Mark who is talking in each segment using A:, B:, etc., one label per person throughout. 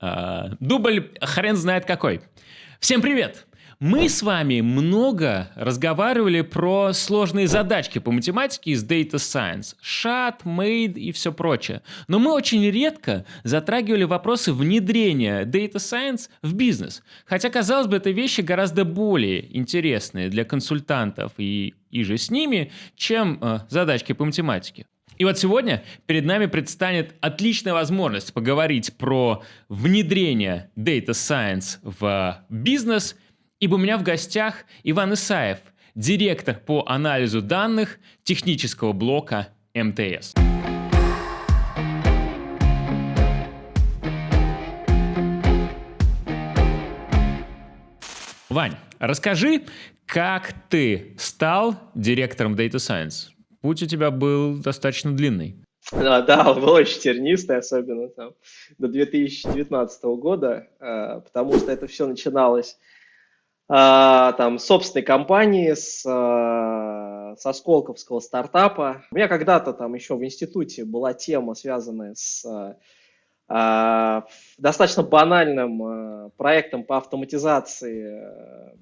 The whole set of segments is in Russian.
A: А, дубль хрен знает какой. Всем привет! Мы с вами много разговаривали про сложные задачки по математике из Data Science, SHAT, MADE и все прочее. Но мы очень редко затрагивали вопросы внедрения Data Science в бизнес. Хотя, казалось бы, это вещи гораздо более интересные для консультантов и, и же с ними, чем э, задачки по математике. И вот сегодня перед нами предстанет отличная возможность поговорить про внедрение Data Science в бизнес – ибо у меня в гостях Иван Исаев, директор по анализу данных технического блока МТС. Вань, расскажи, как ты стал директором Data Science? Путь у тебя был достаточно длинный.
B: Да, да, он был очень тернистый, особенно там до 2019 года, а, потому что это все начиналось а, там, собственной компании, с, а, со Сколковского стартапа. У меня когда-то там еще в институте была тема, связанная с достаточно банальным проектом по автоматизации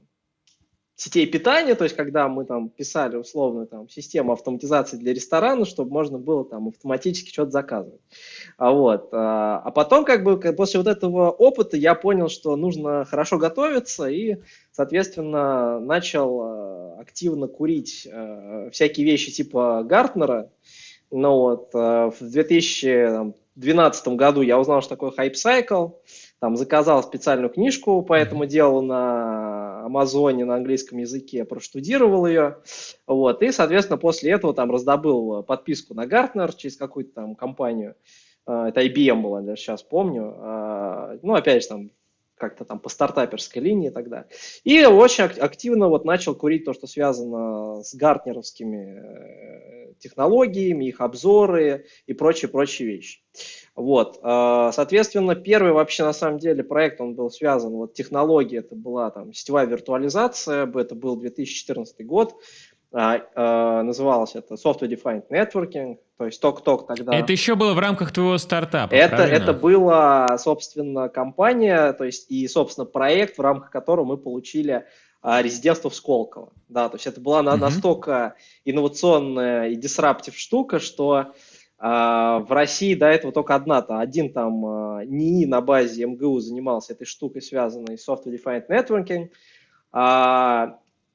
B: сетей питания, то есть когда мы там писали условно там систему автоматизации для ресторана, чтобы можно было там автоматически что-то заказывать. А, вот. А, а потом как бы после вот этого опыта я понял, что нужно хорошо готовиться и, соответственно, начал а, активно курить а, всякие вещи типа Гартнера. Ну вот, в 2012 году я узнал, что такое Hype Cycle, там заказал специальную книжку по этому делу на Амазоне на английском языке, проштудировал ее, вот, и, соответственно, после этого там раздобыл подписку на Гартнер через какую-то там компанию, а, это IBM была, я сейчас помню, а, ну, опять же, там, как-то там по стартаперской линии тогда. И очень активно вот начал курить то, что связано с гартнеровскими э, технологиями, их обзоры и прочие-прочие вещи. Вот, а, соответственно, первый вообще на самом деле проект, он был связан, вот технология, это была там сетевая виртуализация, это был 2014 год, называлось это Software Defined Networking, то есть ток-ток тогда.
A: Это еще было в рамках твоего стартапа,
B: Это, это была, собственно, компания, то есть и, собственно, проект, в рамках которого мы получили а, резидентство в Сколково. Да, то есть это была uh-huh. настолько инновационная и дисраптив штука, что а, в России до этого только одна-то, один там а, НИИ на базе МГУ занимался этой штукой, связанной с Software Defined Networking.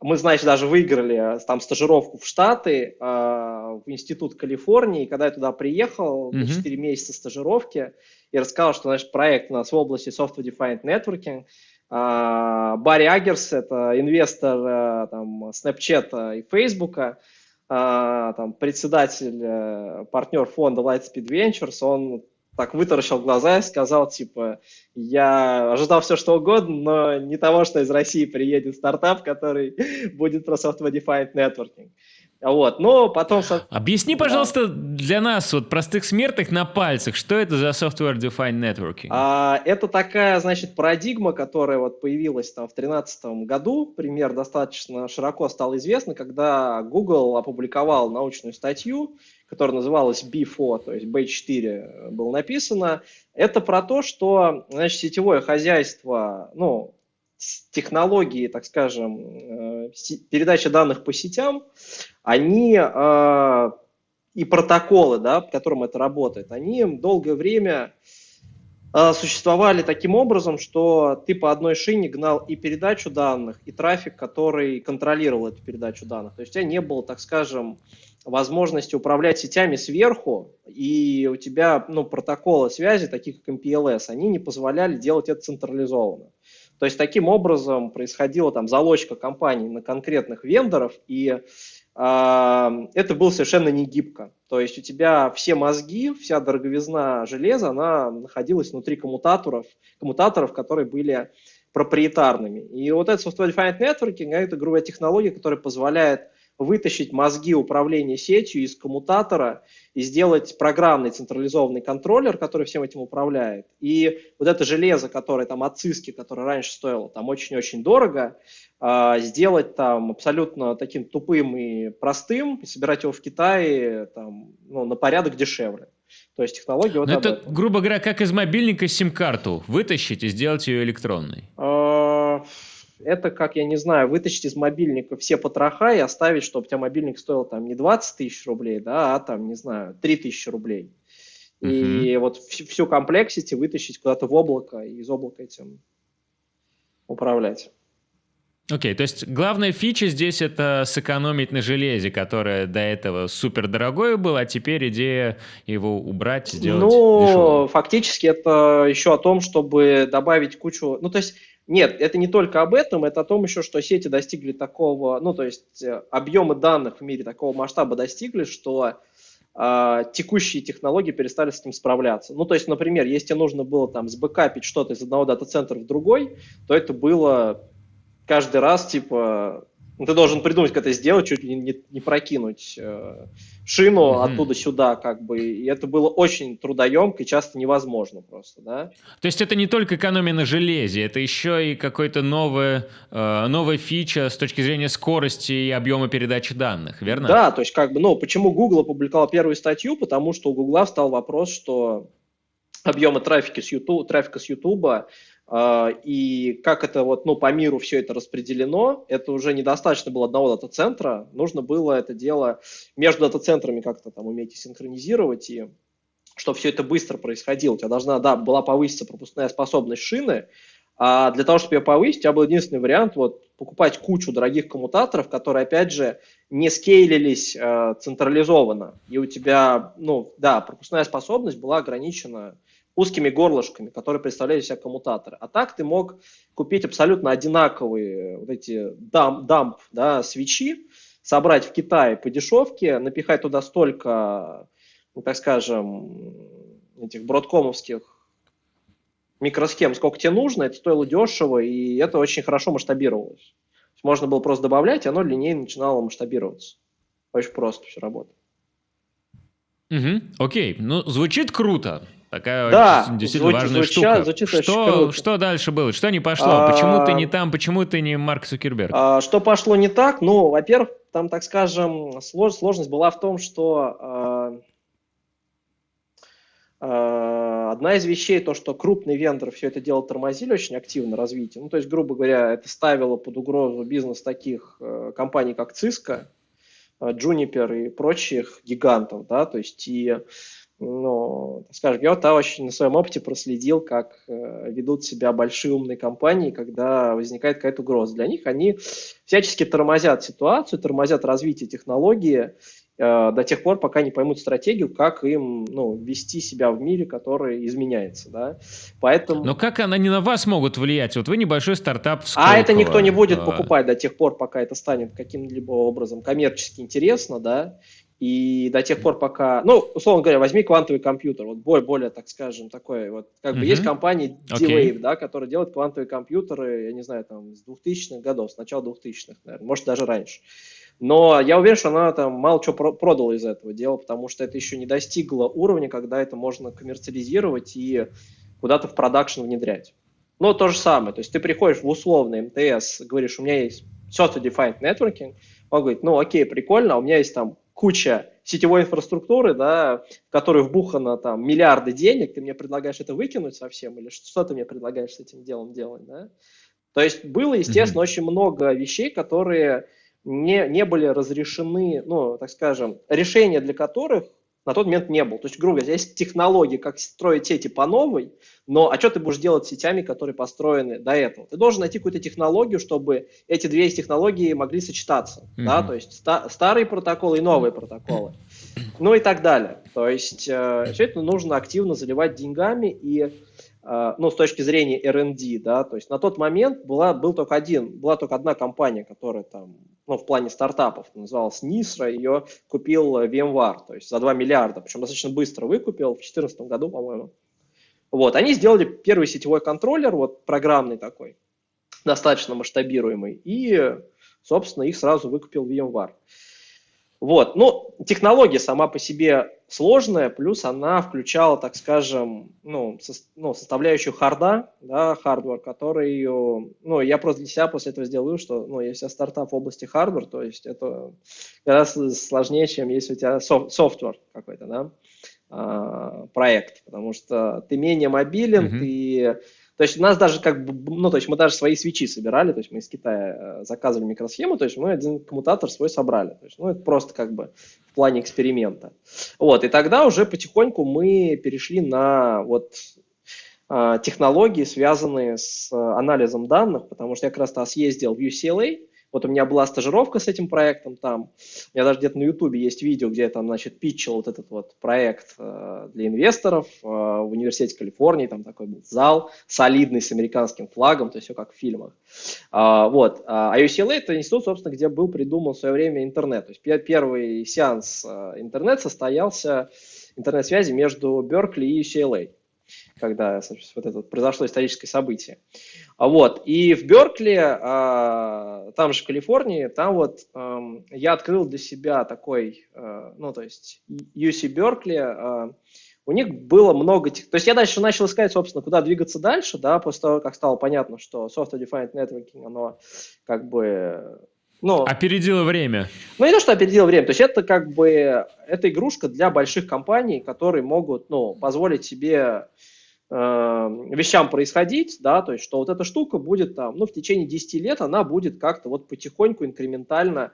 B: Мы, значит, даже выиграли там стажировку в Штаты, в Институт Калифорнии. И когда я туда приехал, mm-hmm. 4 месяца стажировки, и рассказал, что, значит, проект у нас в области Software Defined Networking. Барри Агерс, это инвестор там, Snapchat и Facebook, а, там, председатель, э, партнер фонда Lightspeed Ventures, он так вытаращил глаза и сказал, типа, я ожидал все, что угодно, но не того, что из России приедет стартап, который будет про software defined networking. Вот, но потом...
A: Объясни, пожалуйста, для нас, вот простых смертных на пальцах, что это за Software Defined Networking?
B: А, это такая, значит, парадигма, которая вот появилась там в 2013 году, пример достаточно широко стал известный, когда Google опубликовал научную статью, которая называлась B4, то есть B4 было написано. Это про то, что, значит, сетевое хозяйство, ну, технологии, так скажем, э, передачи данных по сетям, они э, и протоколы, да, по которым это работает, они долгое время э, существовали таким образом, что ты по одной шине гнал и передачу данных, и трафик, который контролировал эту передачу данных. То есть у тебя не было, так скажем, возможности управлять сетями сверху, и у тебя ну, протоколы связи, таких как MPLS, они не позволяли делать это централизованно. То есть таким образом происходила там залочка компаний на конкретных вендоров, и э, это было совершенно не гибко. То есть у тебя все мозги, вся дороговизна железа, она находилась внутри коммутаторов, коммутаторов, которые были проприетарными. И вот этот Software Defined Networking – это грубая технология, которая позволяет вытащить мозги управления сетью из коммутатора и сделать программный централизованный контроллер, который всем этим управляет. И вот это железо, которое там от Cisco, которое раньше стоило там очень-очень дорого, а, сделать там абсолютно таким тупым и простым, и собирать его в Китае там, ну, на порядок дешевле. То есть технология вот
A: Но это, этом. грубо говоря, как из мобильника сим-карту вытащить и сделать ее электронной.
B: Это как, я не знаю, вытащить из мобильника все потроха и оставить, чтобы у тебя мобильник стоил там не 20 тысяч рублей, да, а там, не знаю, 3 тысячи рублей. Uh-huh. И вот всю комплексити вытащить куда-то в облако и из облака этим управлять.
A: Окей, okay, то есть главная фича здесь это сэкономить на железе, которое до этого супер дорогое было, а теперь идея его убрать, сделать Ну, дешевым.
B: фактически это еще о том, чтобы добавить кучу... Ну, то есть нет, это не только об этом, это о том еще, что сети достигли такого, ну, то есть э, объемы данных в мире такого масштаба достигли, что э, текущие технологии перестали с этим справляться. Ну, то есть, например, если нужно было там сбэкапить что-то из одного дата-центра в другой, то это было каждый раз, типа, ты должен придумать, как это сделать, чуть ли не, не прокинуть э, шину mm-hmm. оттуда сюда, как бы. И это было очень трудоемко и часто невозможно просто, да.
A: То есть это не только экономия на железе, это еще и какой-то новая, э, новая фича с точки зрения скорости и объема передачи данных, верно?
B: Да, то есть как бы, ну, почему Google опубликовал первую статью? Потому что у Google встал вопрос, что объемы трафика с YouTube, трафика с YouTube и как это вот, ну, по миру все это распределено, это уже недостаточно было одного дата-центра, нужно было это дело между дата-центрами как-то там уметь синхронизировать, и чтобы все это быстро происходило. У тебя должна, да, была повыситься пропускная способность шины, а для того, чтобы ее повысить, у тебя был единственный вариант вот, покупать кучу дорогих коммутаторов, которые, опять же, не скейлились э, централизованно. И у тебя, ну, да, пропускная способность была ограничена узкими горлышками, которые представляли себя коммутаторы. А так ты мог купить абсолютно одинаковые вот эти дамп, дамп да, свечи, собрать в Китае по дешевке, напихать туда столько, ну, так скажем, этих бродкомовских микросхем, сколько тебе нужно, это стоило дешево, и это очень хорошо масштабировалось. Можно было просто добавлять, и оно линейно начинало масштабироваться. Очень просто все работает.
A: Угу, окей, ну звучит круто. Такая да, действительно звучит, важная звучит, штука. Звучит что, что дальше было? Что не пошло? А, почему ты не там? Почему ты не Марк Цукерберг?
B: А, что пошло не так? Ну, во-первых, там, так скажем, слож, сложность была в том, что а, а, одна из вещей, то, что крупные вендоры все это дело тормозили очень активно развитие. Ну, то есть, грубо говоря, это ставило под угрозу бизнес таких э, компаний, как Cisco, э, Juniper и прочих гигантов, да, то есть и ну, скажем, я вот очень на своем опыте проследил, как э, ведут себя большие умные компании, когда возникает какая-то угроза. Для них они всячески тормозят ситуацию, тормозят развитие технологии э, до тех пор, пока не поймут стратегию, как им ну, вести себя в мире, который изменяется. Да?
A: Поэтому... Но как они на вас могут влиять? Вот вы небольшой стартап
B: в А это никто не будет э, покупать до тех пор, пока это станет каким-либо образом коммерчески интересно, да, и до тех пор, пока, ну, условно говоря, возьми квантовый компьютер, вот более, более так скажем, такой, вот, как бы mm-hmm. есть компания D-Wave, okay. да, которая делает квантовые компьютеры, я не знаю, там, с 2000-х годов, с начала 2000-х, наверное, может, даже раньше. Но я уверен, что она там мало чего продала из этого дела, потому что это еще не достигло уровня, когда это можно коммерциализировать и куда-то в продакшн внедрять. Но то же самое, то есть ты приходишь в условный МТС, говоришь, у меня есть software-defined networking, он говорит, ну окей, прикольно, а у меня есть там куча сетевой инфраструктуры, да, в которую вбухано там миллиарды денег, ты мне предлагаешь это выкинуть совсем, или что ты мне предлагаешь с этим делом делать, да? То есть было, естественно, mm-hmm. очень много вещей, которые не, не были разрешены, ну, так скажем, решения для которых на тот момент не было. То есть, грубо говоря, есть технологии, как строить сети по новой, но а что ты будешь делать с сетями, которые построены до этого? Ты должен найти какую-то технологию, чтобы эти две технологии могли сочетаться. Mm-hmm. Да? То есть ста- старые протоколы и новые протоколы. Ну и так далее. То есть э, все это нужно активно заливать деньгами и ну, с точки зрения R&D, да, то есть на тот момент была, был только один, была только одна компания, которая там ну, в плане стартапов, называлась Nisra, ее купил VMware, то есть за 2 миллиарда, причем достаточно быстро выкупил, в 2014 году, по-моему. Вот, они сделали первый сетевой контроллер, вот программный такой, достаточно масштабируемый, и, собственно, их сразу выкупил VMware. Вот, ну, технология сама по себе сложная, плюс она включала, так скажем, ну, со, ну составляющую харда, да, хардвар, который, ну, я просто для себя после этого сделал что, ну, если стартап в области хардвар, то есть это гораздо сложнее, чем если у тебя софт, софтвер какой-то, да. проект, потому что ты менее мобилен, mm-hmm. ты то есть у нас даже как бы, ну, то есть мы даже свои свечи собирали, то есть мы из Китая э, заказывали микросхему, то есть мы один коммутатор свой собрали. То есть, ну, это просто как бы в плане эксперимента. Вот, и тогда уже потихоньку мы перешли на вот а, технологии, связанные с э, анализом данных, потому что я как раз-то съездил в UCLA, вот у меня была стажировка с этим проектом там. У меня даже где-то на Ютубе есть видео, где я там, значит, питчил вот этот вот проект э, для инвесторов э, в университете Калифорнии. Там такой был зал солидный с американским флагом, то есть все как в фильмах. А, вот. А UCLA – это институт, собственно, где был придуман в свое время интернет. То есть первый сеанс э, интернет состоялся, интернет-связи между Беркли и UCLA когда вот это произошло историческое событие. А вот. И в Беркли, а, там же в Калифорнии, там вот я открыл для себя такой, а, ну, то есть UC Беркли, у них было много... То есть я дальше начал искать, собственно, куда двигаться дальше, да, после того, как стало понятно, что Software Defined Networking, оно как бы
A: ну, опередило время.
B: Ну, не то, что опередило время. То есть это как бы это игрушка для больших компаний, которые могут ну, позволить себе Э, вещам происходить, да, то есть что вот эта штука будет там, ну, в течение 10 лет она будет как-то вот потихоньку, инкрементально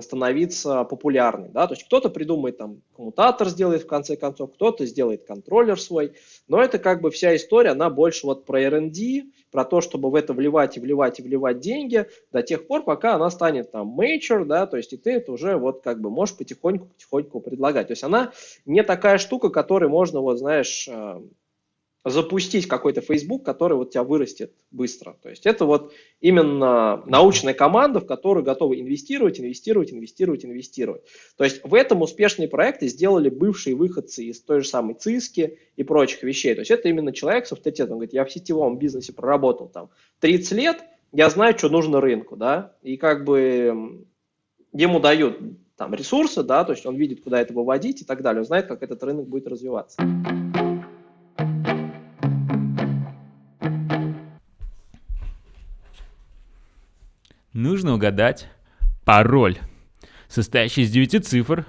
B: становиться популярной, да, то есть кто-то придумает там коммутатор сделает в конце концов, кто-то сделает контроллер свой, но это как бы вся история, она больше вот про R&D, про то, чтобы в это вливать и вливать и вливать деньги до тех пор, пока она станет там major, да, то есть и ты это уже вот как бы можешь потихоньку-потихоньку предлагать, то есть она не такая штука, которой можно вот, знаешь, э, запустить какой-то Facebook, который вот тебя вырастет быстро. То есть это вот именно научная команда, в которую готовы инвестировать, инвестировать, инвестировать, инвестировать. То есть в этом успешные проекты сделали бывшие выходцы из той же самой ЦИСКи и прочих вещей. То есть это именно человек с авторитетом. Он говорит, я в сетевом бизнесе проработал там 30 лет, я знаю, что нужно рынку, да, и как бы ему дают там ресурсы, да, то есть он видит, куда это выводить и так далее, он знает, как этот рынок будет развиваться.
A: Нужно угадать пароль, состоящий из 9 цифр.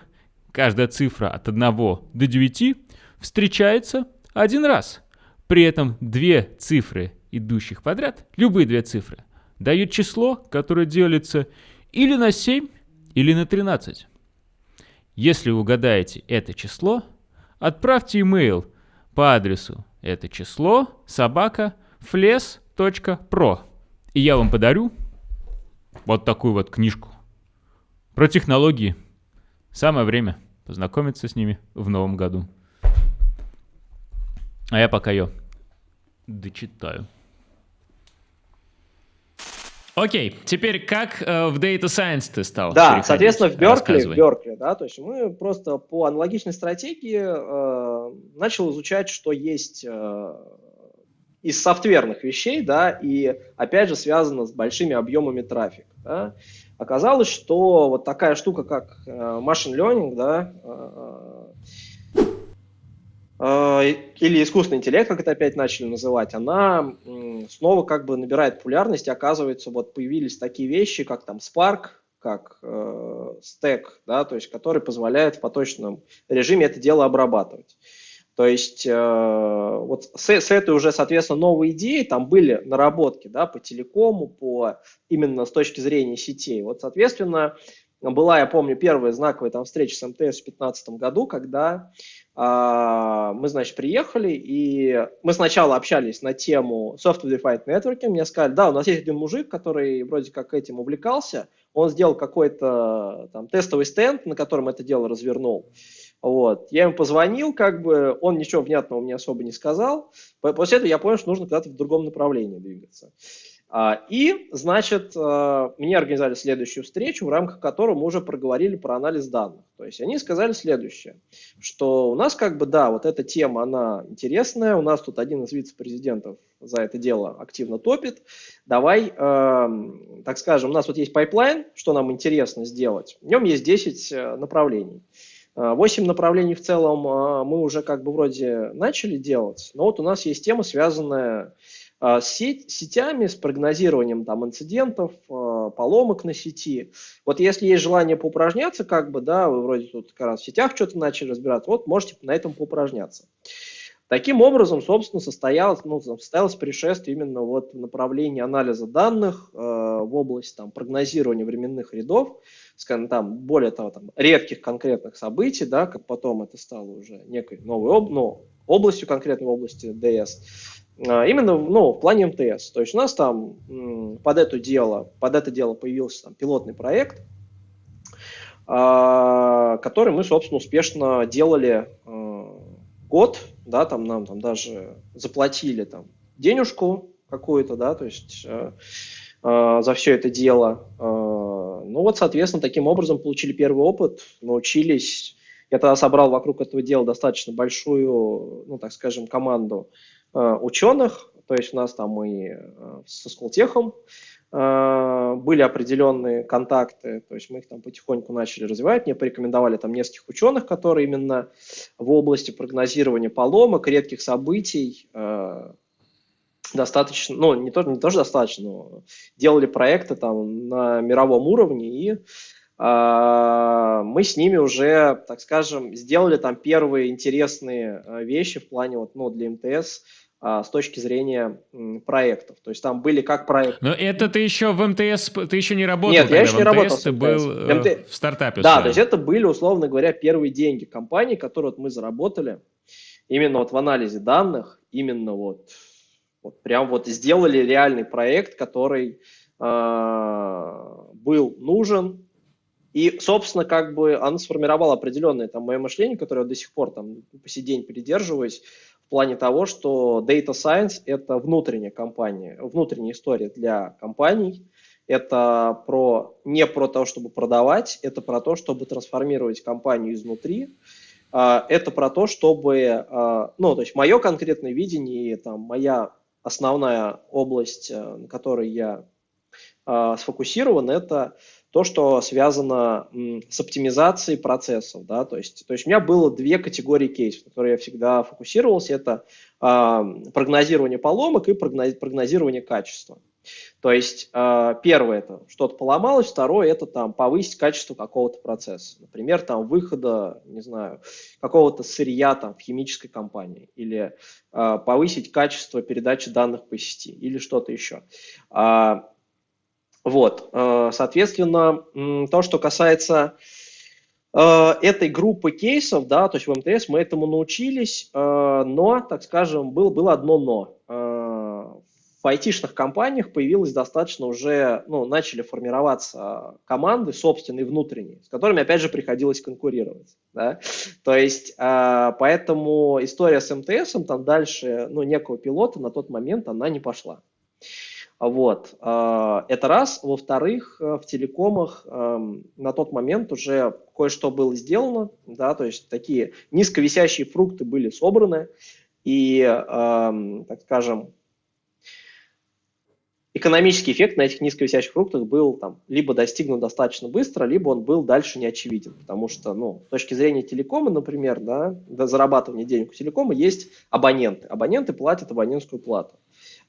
A: Каждая цифра от 1 до 9 встречается один раз. При этом две цифры, идущих подряд, любые две цифры, дают число, которое делится или на 7, или на 13. Если угадаете это число, отправьте имейл по адресу это число собака fles.pro, и я вам подарю вот такую вот книжку про технологии. Самое время познакомиться с ними в новом году. А я пока ее дочитаю. Окей, теперь как э, в Data Science ты стал?
B: Да, соответственно, в Беркли, в Беркли, да, то есть мы просто по аналогичной стратегии э, начал изучать, что есть э, из софтверных вещей, да, и опять же связано с большими объемами трафика. Да. Оказалось, что вот такая штука, как э, machine learning, да, э, э, или искусственный интеллект, как это опять начали называть, она снова как бы набирает популярность, и оказывается, вот появились такие вещи, как там Spark, как э, Stack, да, то есть который позволяет в поточном режиме это дело обрабатывать. То есть э, вот с, с этой уже, соответственно, новой идеей там были наработки да, по телекому, по именно с точки зрения сетей. Вот, соответственно, была, я помню, первая знаковая там встреча с МТС в 2015 году, когда э, мы, значит, приехали, и мы сначала общались на тему Software Defined Networking. Мне сказали, да, у нас есть один мужик, который вроде как этим увлекался, он сделал какой-то там тестовый стенд, на котором это дело развернул. Вот. Я ему позвонил, как бы, он ничего внятного мне особо не сказал. После этого я понял, что нужно куда-то в другом направлении двигаться. А, и, значит, а, мне организовали следующую встречу, в рамках которой мы уже проговорили про анализ данных. То есть они сказали следующее, что у нас как бы, да, вот эта тема, она интересная, у нас тут один из вице-президентов за это дело активно топит. Давай, э, так скажем, у нас вот есть pipeline, что нам интересно сделать. В нем есть 10 э, направлений. Восемь направлений в целом а, мы уже как бы вроде начали делать, но вот у нас есть тема, связанная а, с сетями, с прогнозированием там инцидентов, а, поломок на сети. Вот если есть желание поупражняться, как бы, да, вы вроде тут как раз в сетях что-то начали разбираться, вот можете на этом поупражняться. Таким образом, собственно, состоялось, ну, состоялось пришествие именно вот в направлении анализа данных э, в область там, прогнозирования временных рядов, скажем, там, более того, там, редких конкретных событий, да, как потом это стало уже некой новой об, ну, областью, конкретной области DS, э, именно ну, в плане МТС. То есть у нас там под, это дело, под это дело появился там, пилотный проект, э, который мы, собственно, успешно делали э, год, да, там нам там даже заплатили там денежку какую-то, да, то есть э, за все это дело. Э, ну вот, соответственно, таким образом получили первый опыт, научились. Я тогда собрал вокруг этого дела достаточно большую, ну, так скажем, команду э, ученых, то есть у нас там и со Сколтехом были определенные контакты, то есть мы их там потихоньку начали развивать. Мне порекомендовали там нескольких ученых, которые именно в области прогнозирования поломок, редких событий достаточно, ну, не тоже, не тоже достаточно, но делали проекты там на мировом уровне, и э, мы с ними уже, так скажем, сделали там первые интересные вещи в плане вот, ну, для МТС, а, с точки зрения проектов. То есть там были как проекты.
A: Но это ты еще в МТС, ты еще не работал
B: Нет, я еще не работал
A: ты был МТ... Э, в стартапе.
B: Да, то есть это были, условно говоря, первые деньги компании, которые вот мы заработали именно вот в анализе данных, именно вот, вот прям вот сделали реальный проект, который э, был нужен, и, собственно, как бы он сформировал определенное там мое мышление, которое я до сих пор там по сей день придерживаюсь, в плане того, что Data Science – это внутренняя компания, внутренняя история для компаний. Это про, не про то, чтобы продавать, это про то, чтобы трансформировать компанию изнутри. А, это про то, чтобы, а, ну, то есть мое конкретное видение, там, моя основная область, э, на которой я а, сфокусирован, это то, что связано с оптимизацией процессов. Да? То, есть, то есть у меня было две категории кейсов, на которые я всегда фокусировался. Это э, прогнозирование поломок и прогнозирование качества. То есть э, первое это что-то поломалось, второе это там повысить качество какого-то процесса. Например, там выхода, не знаю, какого-то сырья там в химической компании или э, повысить качество передачи данных по сети или что-то еще. Вот, э, соответственно, то, что касается этой группы кейсов, да, то есть в МТС мы этому научились, но, так скажем, было, было одно но. В айтишных компаниях появилось достаточно уже, ну, начали формироваться команды собственные, внутренние, с которыми, опять же, приходилось конкурировать. Да? То есть, поэтому история с МТС, там дальше, ну, некого пилота на тот момент она не пошла. Вот. А, это раз. Во-вторых, э, в телекомах эм, на тот момент уже кое-что было сделано, да, то есть такие низковисящие фрукты были собраны, и, эм, так скажем, экономический эффект на этих низковисящих фруктах был там, либо достигнут достаточно быстро, либо он был дальше не очевиден, потому что, ну, с точки зрения телекома, например, да, до зарабатывания денег у телекома есть абоненты. Абоненты платят абонентскую плату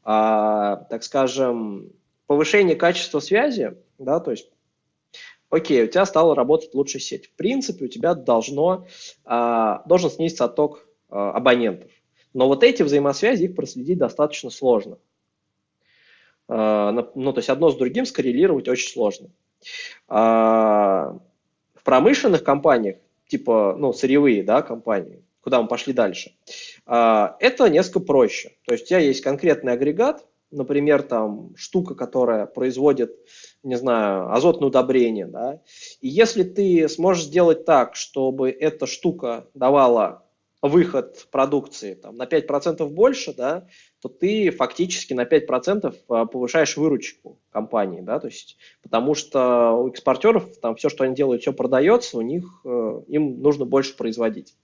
B: а, так скажем, повышение качества связи, да, то есть, окей, у тебя стала работать лучшая сеть. В принципе, у тебя должно, а, должен снизиться отток а, абонентов. Но вот эти взаимосвязи, их проследить достаточно сложно. А, ну, то есть одно с другим скоррелировать очень сложно. А, в промышленных компаниях, типа, ну, сырьевые, да, компании, куда мы пошли дальше, а, это несколько проще. То есть у тебя есть конкретный агрегат, например, там штука, которая производит, не знаю, азотное удобрение, да, и если ты сможешь сделать так, чтобы эта штука давала выход продукции там, на 5% больше, да, то ты фактически на 5% а, повышаешь выручку компании, да, то есть, потому что у экспортеров там все, что они делают, все продается, у них, э, им нужно больше производить.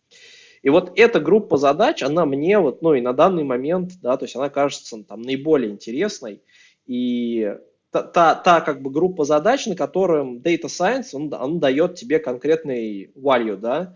B: И вот эта группа задач, она мне вот, ну и на данный момент, да, то есть она кажется там наиболее интересной. И та, та, та как бы группа задач, на котором Data Science, он, он дает тебе конкретный value, да,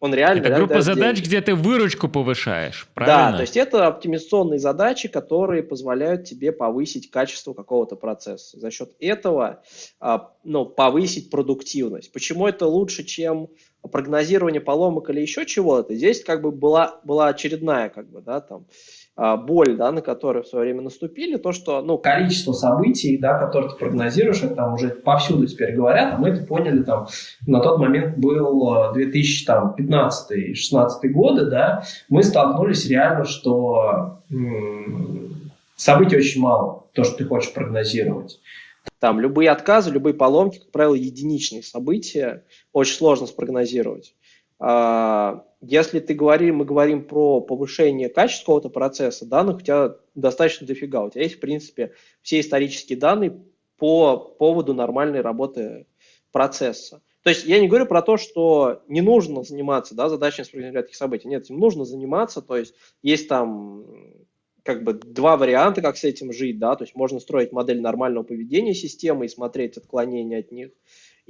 A: он реально... Это группа задач, деньги. где ты выручку повышаешь, правильно?
B: Да, то есть это оптимизационные задачи, которые позволяют тебе повысить качество какого-то процесса. За счет этого а, ну, повысить продуктивность. Почему это лучше, чем прогнозирование поломок или еще чего-то? Здесь как бы была, была очередная как бы, да, там, а, боль, да, на которую в свое время наступили, то, что, ну, количество событий, да, которые ты прогнозируешь, это там уже повсюду теперь говорят, а мы это поняли, там, на тот момент был 2015-2016 годы, да, мы столкнулись реально, что м- событий очень мало, то, что ты хочешь прогнозировать. Там любые отказы, любые поломки, как правило, единичные события, очень сложно спрогнозировать. А, если ты говорим, мы говорим про повышение качества какого-то процесса, данных у тебя достаточно дофига. У тебя есть, в принципе, все исторические данные по поводу нормальной работы процесса. То есть я не говорю про то, что не нужно заниматься да, задачами таких событий. Нет, им нужно заниматься. То есть есть там как бы два варианта, как с этим жить. Да? То есть можно строить модель нормального поведения системы и смотреть отклонения от них.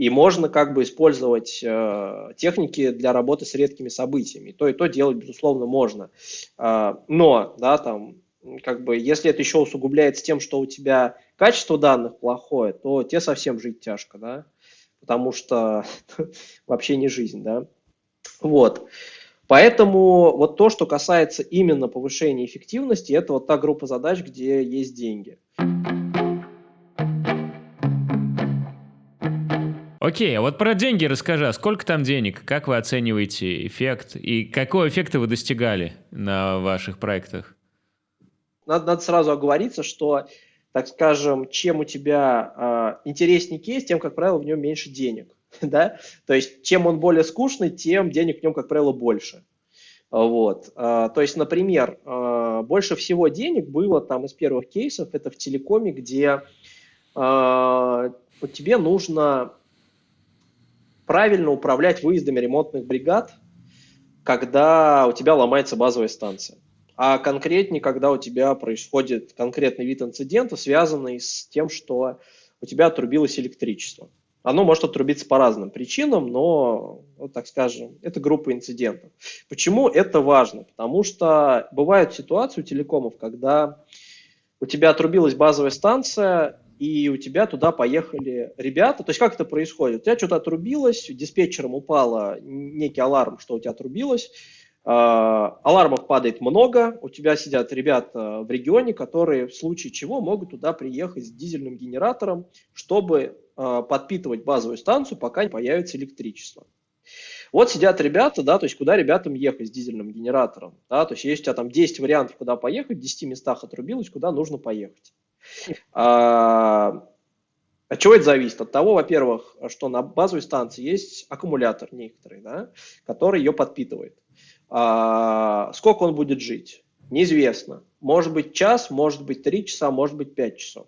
B: И можно как бы использовать э, техники для работы с редкими событиями. То и то делать, безусловно, можно. Э, но, да, там, как бы, если это еще усугубляется тем, что у тебя качество данных плохое, то тебе совсем жить тяжко, да, потому что вообще не жизнь, да. Вот. Поэтому вот то, что касается именно повышения эффективности, это вот та группа задач, где есть деньги.
A: Окей, а вот про деньги расскажи. А сколько там денег? Как вы оцениваете эффект? И какого эффекта вы достигали на ваших проектах?
B: Надо, надо сразу оговориться, что, так скажем, чем у тебя э, интереснее кейс, тем, как правило, в нем меньше денег. да? То есть, чем он более скучный, тем денег в нем, как правило, больше. Вот. А, то есть, например, а, больше всего денег было там из первых кейсов, это в телекоме, где тебе нужно правильно управлять выездами ремонтных бригад, когда у тебя ломается базовая станция. А конкретнее, когда у тебя происходит конкретный вид инцидента, связанный с тем, что у тебя отрубилось электричество. Оно может отрубиться по разным причинам, но, вот так скажем, это группа инцидентов. Почему это важно? Потому что бывают ситуации у телекомов, когда у тебя отрубилась базовая станция, и у тебя туда поехали ребята. То есть как это происходит? У тебя что-то отрубилось, диспетчером упало некий аларм, что у тебя отрубилось, а, алармов падает много, у тебя сидят ребята в регионе, которые в случае чего могут туда приехать с дизельным генератором, чтобы а, подпитывать базовую станцию, пока не появится электричество. Вот сидят ребята, да, то есть куда ребятам ехать с дизельным генератором, да, то есть есть у тебя там 10 вариантов, куда поехать, в 10 местах отрубилось, куда нужно поехать. А, от чего это зависит? От того, во-первых, что на базовой станции есть аккумулятор некоторый, да, который ее подпитывает. А, сколько он будет жить? Неизвестно. Может быть час, может быть три часа, может быть пять часов.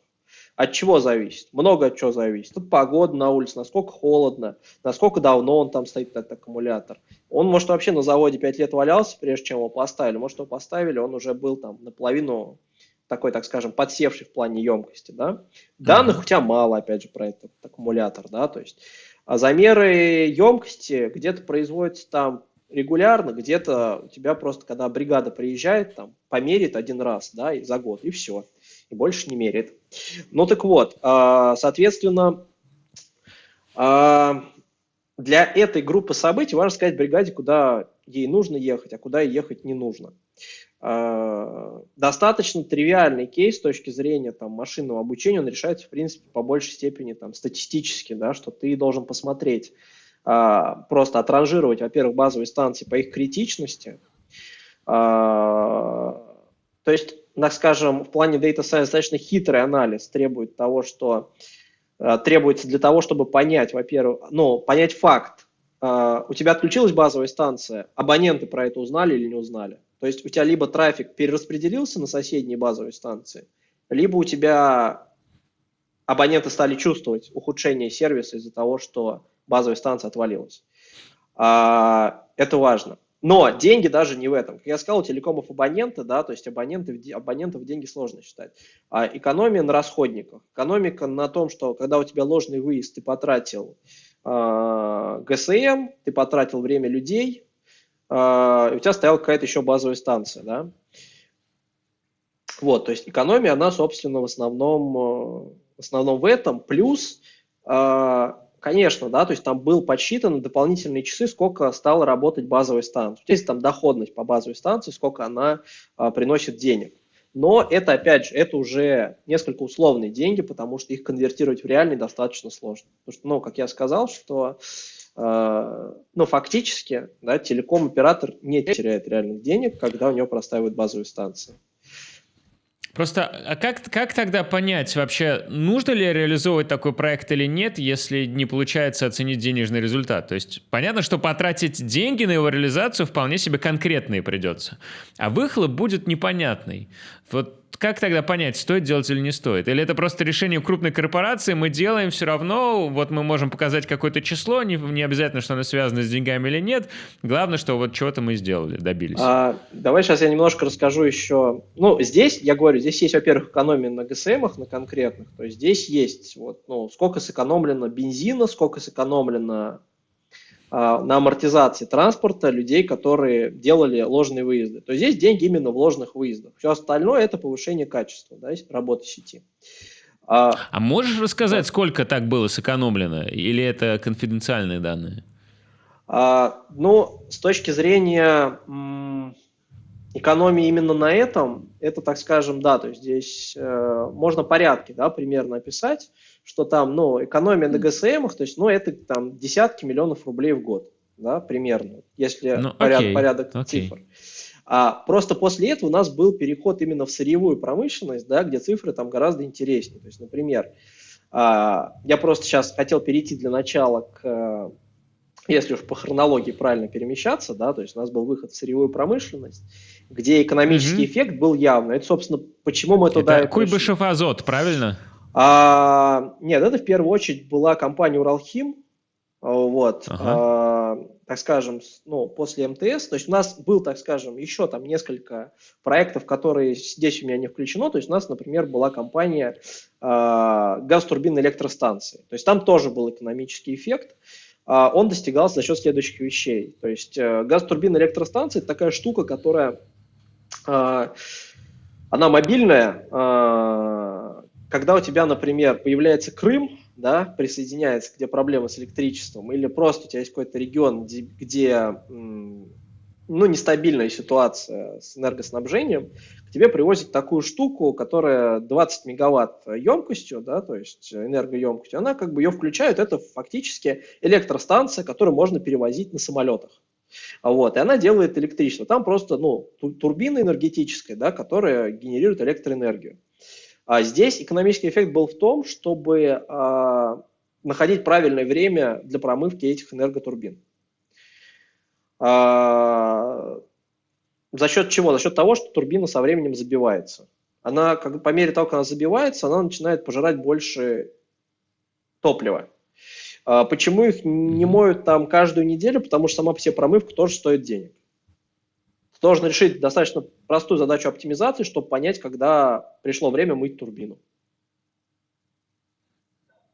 B: От чего зависит? Много от чего зависит. От погоды на улице, насколько холодно, насколько давно он там стоит, этот аккумулятор. Он, может, вообще на заводе 5 лет валялся, прежде чем его поставили. Может, его поставили, он уже был там наполовину такой, так скажем, подсевший в плане емкости, да. Данных у тебя мало, опять же, про этот аккумулятор, да, то есть а замеры емкости где-то производятся там регулярно, где-то у тебя просто, когда бригада приезжает, там, померит один раз, да, и за год, и все, и больше не мерит. Ну так вот, а, соответственно, а, для этой группы событий важно сказать бригаде, куда ей нужно ехать, а куда ей ехать не нужно. Э, достаточно тривиальный кейс с точки зрения там, машинного обучения, он решается, в принципе, по большей степени там, статистически, да, что ты должен посмотреть, а, просто отранжировать, во-первых, базовые станции по их критичности. А, то есть, так скажем, в плане Data Science достаточно хитрый анализ требует того, что требуется для того, чтобы понять, во-первых, ну, понять факт, у тебя отключилась базовая станция, абоненты про это узнали или не узнали? То есть у тебя либо трафик перераспределился на соседние базовые станции, либо у тебя абоненты стали чувствовать ухудшение сервиса из-за того, что базовая станция отвалилась. А, это важно. Но деньги даже не в этом. Как я сказал, у телекомов абоненты, да, то есть абоненты, абонентов деньги сложно считать. А экономия на расходниках. Экономика на том, что когда у тебя ложный выезд, ты потратил э, ГСМ, ты потратил время людей, у тебя стояла какая-то еще базовая станция, да. Вот, то есть экономия, она, собственно, в основном, в основном в этом. Плюс э, Конечно, да, то есть там был подсчитан дополнительные часы, сколько стала работать базовая станция. Здесь там доходность по базовой станции, сколько она а, приносит денег. Но это, опять же, это уже несколько условные деньги, потому что их конвертировать в реальные достаточно сложно. Потому что, ну, как я сказал, что э, ну, фактически да, телеком-оператор не теряет реальных денег, когда у него простаивают базовые станции.
A: Просто, а как, как тогда понять вообще, нужно ли реализовывать такой проект или нет, если не получается оценить денежный результат? То есть понятно, что потратить деньги на его реализацию вполне себе конкретные придется, а выхлоп будет непонятный. Вот как тогда понять, стоит делать или не стоит? Или это просто решение крупной корпорации, мы делаем все равно, вот мы можем показать какое-то число, не, не обязательно, что оно связано с деньгами или нет, главное, что вот чего-то мы сделали, добились. А,
B: давай сейчас я немножко расскажу еще. Ну, здесь, я говорю, здесь есть, во-первых, экономия на ГСМах, на конкретных, то есть здесь есть вот, ну, сколько сэкономлено бензина, сколько сэкономлено на амортизации транспорта людей, которые делали ложные выезды. То есть здесь деньги именно в ложных выездах. Все остальное это повышение качества да, работы сети.
A: А, а можешь рассказать, да. сколько так было сэкономлено? Или это конфиденциальные данные?
B: А, ну, с точки зрения экономии именно на этом, это, так скажем, да, то есть здесь э, можно порядки, да, примерно описать что там, ну, экономия на ГСМах, то есть, ну, это там десятки миллионов рублей в год, да, примерно, если ну, поряд, окей, порядок окей. цифр. А просто после этого у нас был переход именно в сырьевую промышленность, да, где цифры там гораздо интереснее. То есть, например, а, я просто сейчас хотел перейти для начала к, если уж по хронологии правильно перемещаться, да, то есть у нас был выход в сырьевую промышленность, где экономический mm-hmm. эффект был явный. Это, собственно, почему мы туда...
A: Это Куйбышев азот, правильно?
B: А, нет, это в первую очередь была компания Уралхим, вот, ага. а, так скажем, ну, после МТС, то есть у нас был, так скажем, еще там несколько проектов, которые здесь у меня не включено, то есть у нас, например, была компания а, газ-турбин электростанции, то есть там тоже был экономический эффект, а, он достигался за счет следующих вещей, то есть а, газ-турбин электростанции – это такая штука, которая, а, она мобильная, а, когда у тебя, например, появляется Крым, да, присоединяется, где проблемы с электричеством, или просто у тебя есть какой-то регион, где, где ну, нестабильная ситуация с энергоснабжением, к тебе привозят такую штуку, которая 20 мегаватт емкостью, да, то есть энергоемкостью, она как бы ее включает, это фактически электростанция, которую можно перевозить на самолетах. Вот, и она делает электричество. Там просто ну, турбина энергетическая, да, которая генерирует электроэнергию. А здесь экономический эффект был в том, чтобы а, находить правильное время для промывки этих энерготурбин. А, за счет чего? За счет того, что турбина со временем забивается. Она, как, по мере того, как она забивается, она начинает пожирать больше топлива. А, почему их не моют там каждую неделю? Потому что сама по себе промывка тоже стоит денег должен решить достаточно простую задачу оптимизации, чтобы понять, когда пришло время мыть турбину.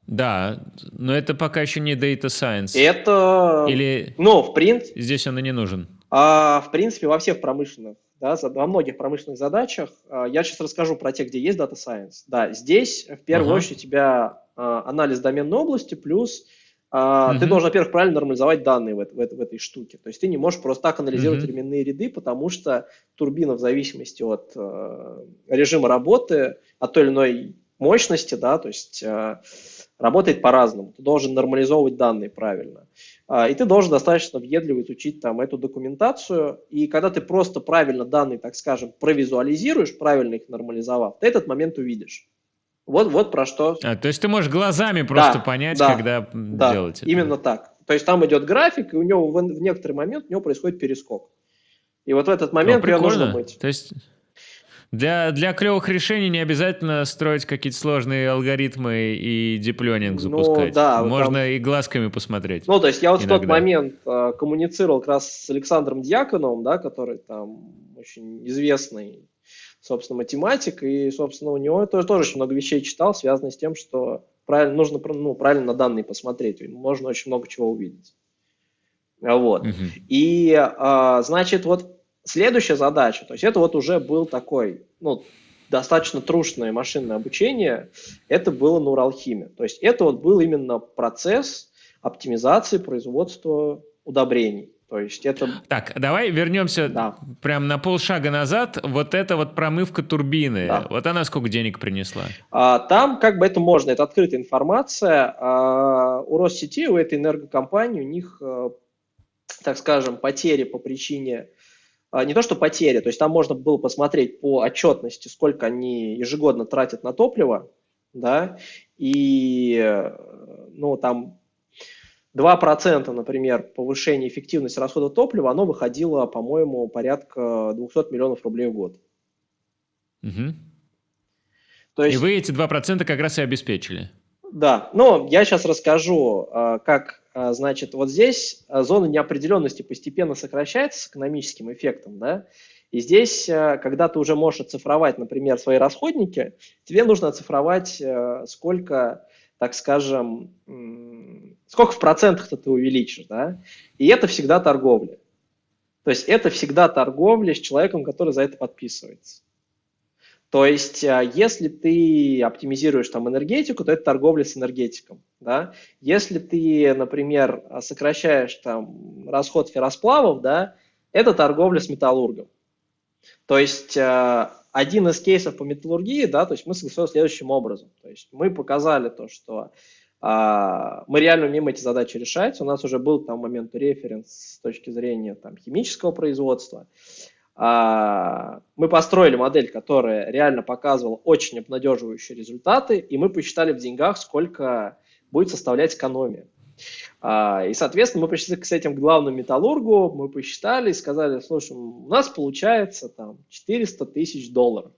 A: Да, но это пока еще не data science.
B: Это...
A: Или...
B: Ну, в принципе...
A: Здесь он и не нужен.
B: А, в принципе, во всех промышленных, да, во многих промышленных задачах, а, я сейчас расскажу про те, где есть data science. Да, здесь в первую ага. очередь у тебя а, анализ доменной области плюс а, uh-huh. Ты должен, во-первых, правильно нормализовать данные в, в, в этой штуке. То есть ты не можешь просто так анализировать uh-huh. временные ряды, потому что турбина в зависимости от э, режима работы, от той или иной мощности, да, то есть э, работает по-разному. Ты должен нормализовывать данные правильно. Э, и ты должен достаточно въедливо изучить там эту документацию. И когда ты просто правильно данные, так скажем, провизуализируешь, правильно их нормализовав, ты этот момент увидишь. Вот, вот про что.
A: А, то есть ты можешь глазами просто да, понять, да, когда да, делать
B: это. Именно так. То есть там идет график, и у него в, в некоторый момент у него происходит перескок. И вот в этот момент
A: ее
B: нужно быть.
A: То есть, Для, для клевых решений не обязательно строить какие-то сложные алгоритмы и дипленинг ну запускать. Ну, да, Можно там... и глазками посмотреть.
B: Ну, то есть я вот иногда. в тот момент э, коммуницировал как раз с Александром Дьяконовым, да, который там очень известный, собственно, математик, и, собственно, у него тоже, тоже очень много вещей читал, связанных с тем, что правильно, нужно ну, правильно на данные посмотреть, можно очень много чего увидеть. Вот. Угу. И, э, значит, вот Следующая задача, то есть это вот уже был такой, ну, достаточно трушное машинное обучение, это было на Уралхиме. То есть это вот был именно процесс оптимизации производства удобрений. То есть это...
A: Так, давай вернемся да. прям на полшага назад. Вот эта вот промывка турбины, да. вот она сколько денег принесла?
B: А, там как бы это можно, это открытая информация. А, у Россети, у этой энергокомпании, у них, э, так скажем, потери по причине а, не то что потери, то есть там можно было посмотреть по отчетности, сколько они ежегодно тратят на топливо, да, и, ну, там 2%, например, повышение эффективности расхода топлива, оно выходило, по-моему, порядка 200 миллионов рублей в год.
A: Угу. То есть, и вы эти 2% как раз и обеспечили.
B: Да, но я сейчас расскажу, а, как а, значит, вот здесь а, зона неопределенности постепенно сокращается с экономическим эффектом, да, и здесь, когда ты уже можешь оцифровать, например, свои расходники, тебе нужно оцифровать, сколько, так скажем, сколько в процентах ты увеличишь, да, и это всегда торговля. То есть это всегда торговля с человеком, который за это подписывается. То есть, а, если ты оптимизируешь там энергетику, то это торговля с энергетиком. Да? Если ты, например, сокращаешь там расход ферросплавов, да, это торговля с металлургом. То есть а, один из кейсов по металлургии, да, то есть мы согласовали следующим образом. То есть мы показали то, что мы реально умеем эти задачи решать. У нас уже был там момент референс с точки зрения там, химического производства. А, мы построили модель, которая реально показывала очень обнадеживающие результаты, и мы посчитали в деньгах, сколько будет составлять экономия. А, и, соответственно, мы пришли с этим к главному металлургу, мы посчитали и сказали, слушай, у нас получается там 400 тысяч долларов.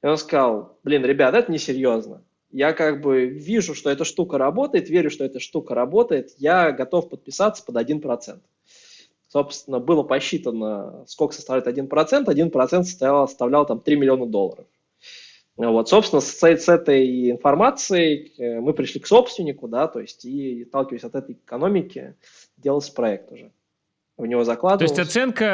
B: И он сказал, блин, ребят, это несерьезно. Я как бы вижу, что эта штука работает, верю, что эта штука работает, я готов подписаться под 1%. Собственно, было посчитано, сколько составляет 1%. 1% составлял, составлял там 3 миллиона долларов. Вот, собственно, с, с этой информацией э, мы пришли к собственнику, да, то есть и, сталкиваясь от этой экономики, делался проект уже. В него закладывался.
A: То есть оценка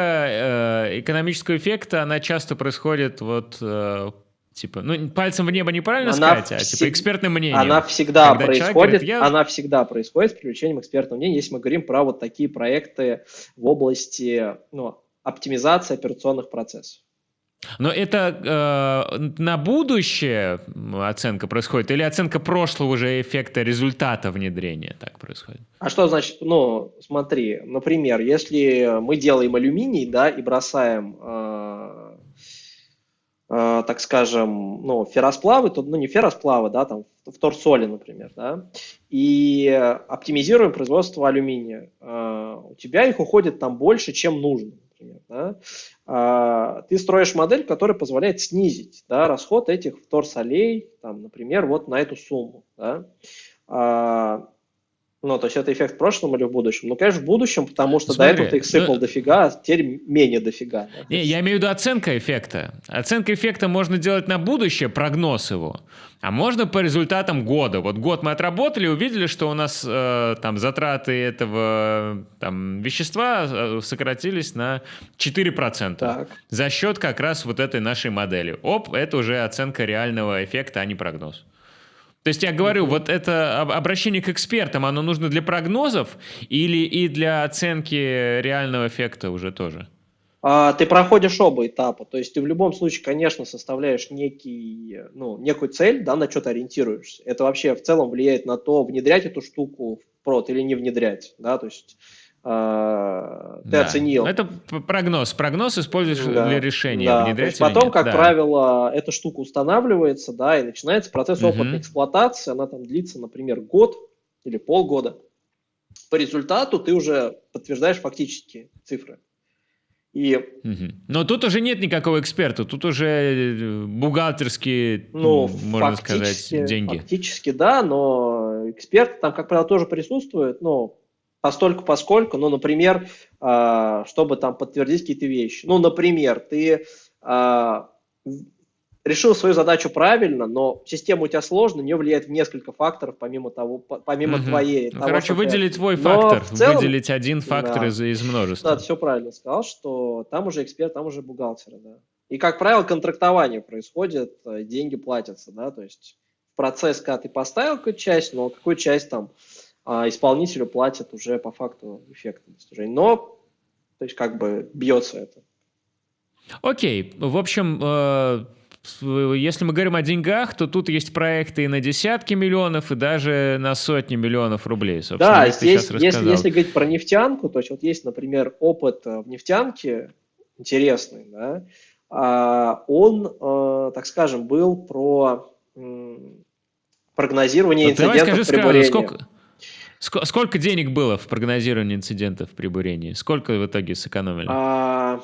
A: э, экономического эффекта, она часто происходит вот э, Типа, ну, пальцем в небо неправильно она сказать, а типа экспертным мнением.
B: Она всегда происходит, говорит, я... она всегда происходит с привлечением экспертного мнения, если мы говорим про вот такие проекты в области ну, оптимизации операционных процессов.
A: Но это э, на будущее оценка происходит или оценка прошлого уже эффекта результата внедрения так происходит?
B: А что значит, ну, смотри, например, если мы делаем алюминий, да, и бросаем э, так скажем, ну, ферросплавы, то, ну, не ферросплавы, да, там, вторсоли, например, да, и оптимизируем производство алюминия. Э, у тебя их уходит там больше, чем нужно, например, да. Э, ты строишь модель, которая позволяет снизить, да, расход этих вторсолей, там, например, вот на эту сумму, да. Ну, то есть это эффект в прошлом или в будущем? Ну, конечно, в будущем, потому что Смотри, до этого ты их сыпал ну, дофига, а теперь менее дофига.
A: Да? Не, я имею в виду оценка эффекта. Оценка эффекта можно делать на будущее, прогноз его, а можно по результатам года. Вот год мы отработали, увидели, что у нас э, там затраты этого там, вещества э, сократились на 4%. Так. За счет как раз вот этой нашей модели. Оп, это уже оценка реального эффекта, а не прогноз. То есть я говорю, вот это обращение к экспертам, оно нужно для прогнозов или и для оценки реального эффекта уже тоже?
B: А, ты проходишь оба этапа. То есть ты в любом случае, конечно, составляешь некий, ну, некую цель, да, на что ты ориентируешься. Это вообще в целом влияет на то, внедрять эту штуку в прод или не внедрять. Да? То есть а, ты да. оценил.
A: Это прогноз. Прогноз используешь да. для решения,
B: да. внедрять Потом, как да. правило, эта штука устанавливается, да, и начинается процесс угу. опытной эксплуатации. Она там длится, например, год или полгода. По результату ты уже подтверждаешь фактические цифры. И...
A: Угу. Но тут уже нет никакого эксперта, тут уже э, бухгалтерские,
B: ну,
A: можно сказать, деньги.
B: Фактически, да, но эксперты там, как правило, тоже присутствуют, ну, постольку поскольку, ну, например, а, чтобы там подтвердить какие-то вещи. Ну, например, ты а, решил свою задачу правильно, но система у тебя сложная, на нее влияет несколько факторов, помимо того, помимо угу. твоей.
A: Ну, того, короче, выделить ты... твой фактор, целом, выделить один фактор
B: да,
A: из, из множества.
B: Да, ты все правильно сказал, что там уже эксперт, там уже бухгалтер, да. И, как правило, контрактование происходит, э, деньги платятся, да, то есть процесс, когда ты поставил какую-то часть, но какую часть там а, исполнителю платят уже по факту эффекта достижения. Но, то есть, как бы бьется это.
A: Окей, в общем, э если мы говорим о деньгах, то тут есть проекты и на десятки миллионов, и даже на сотни миллионов рублей.
B: Да, здесь, если, если говорить про нефтянку, то есть вот есть, например, опыт э, в нефтянке интересный, да, а, он, э, так скажем, был про прогнозирование инцидентов давай скажи, при бурении.
A: Сколько, сколько денег было в прогнозировании инцидентов при бурении? Сколько в итоге сэкономили?
B: А,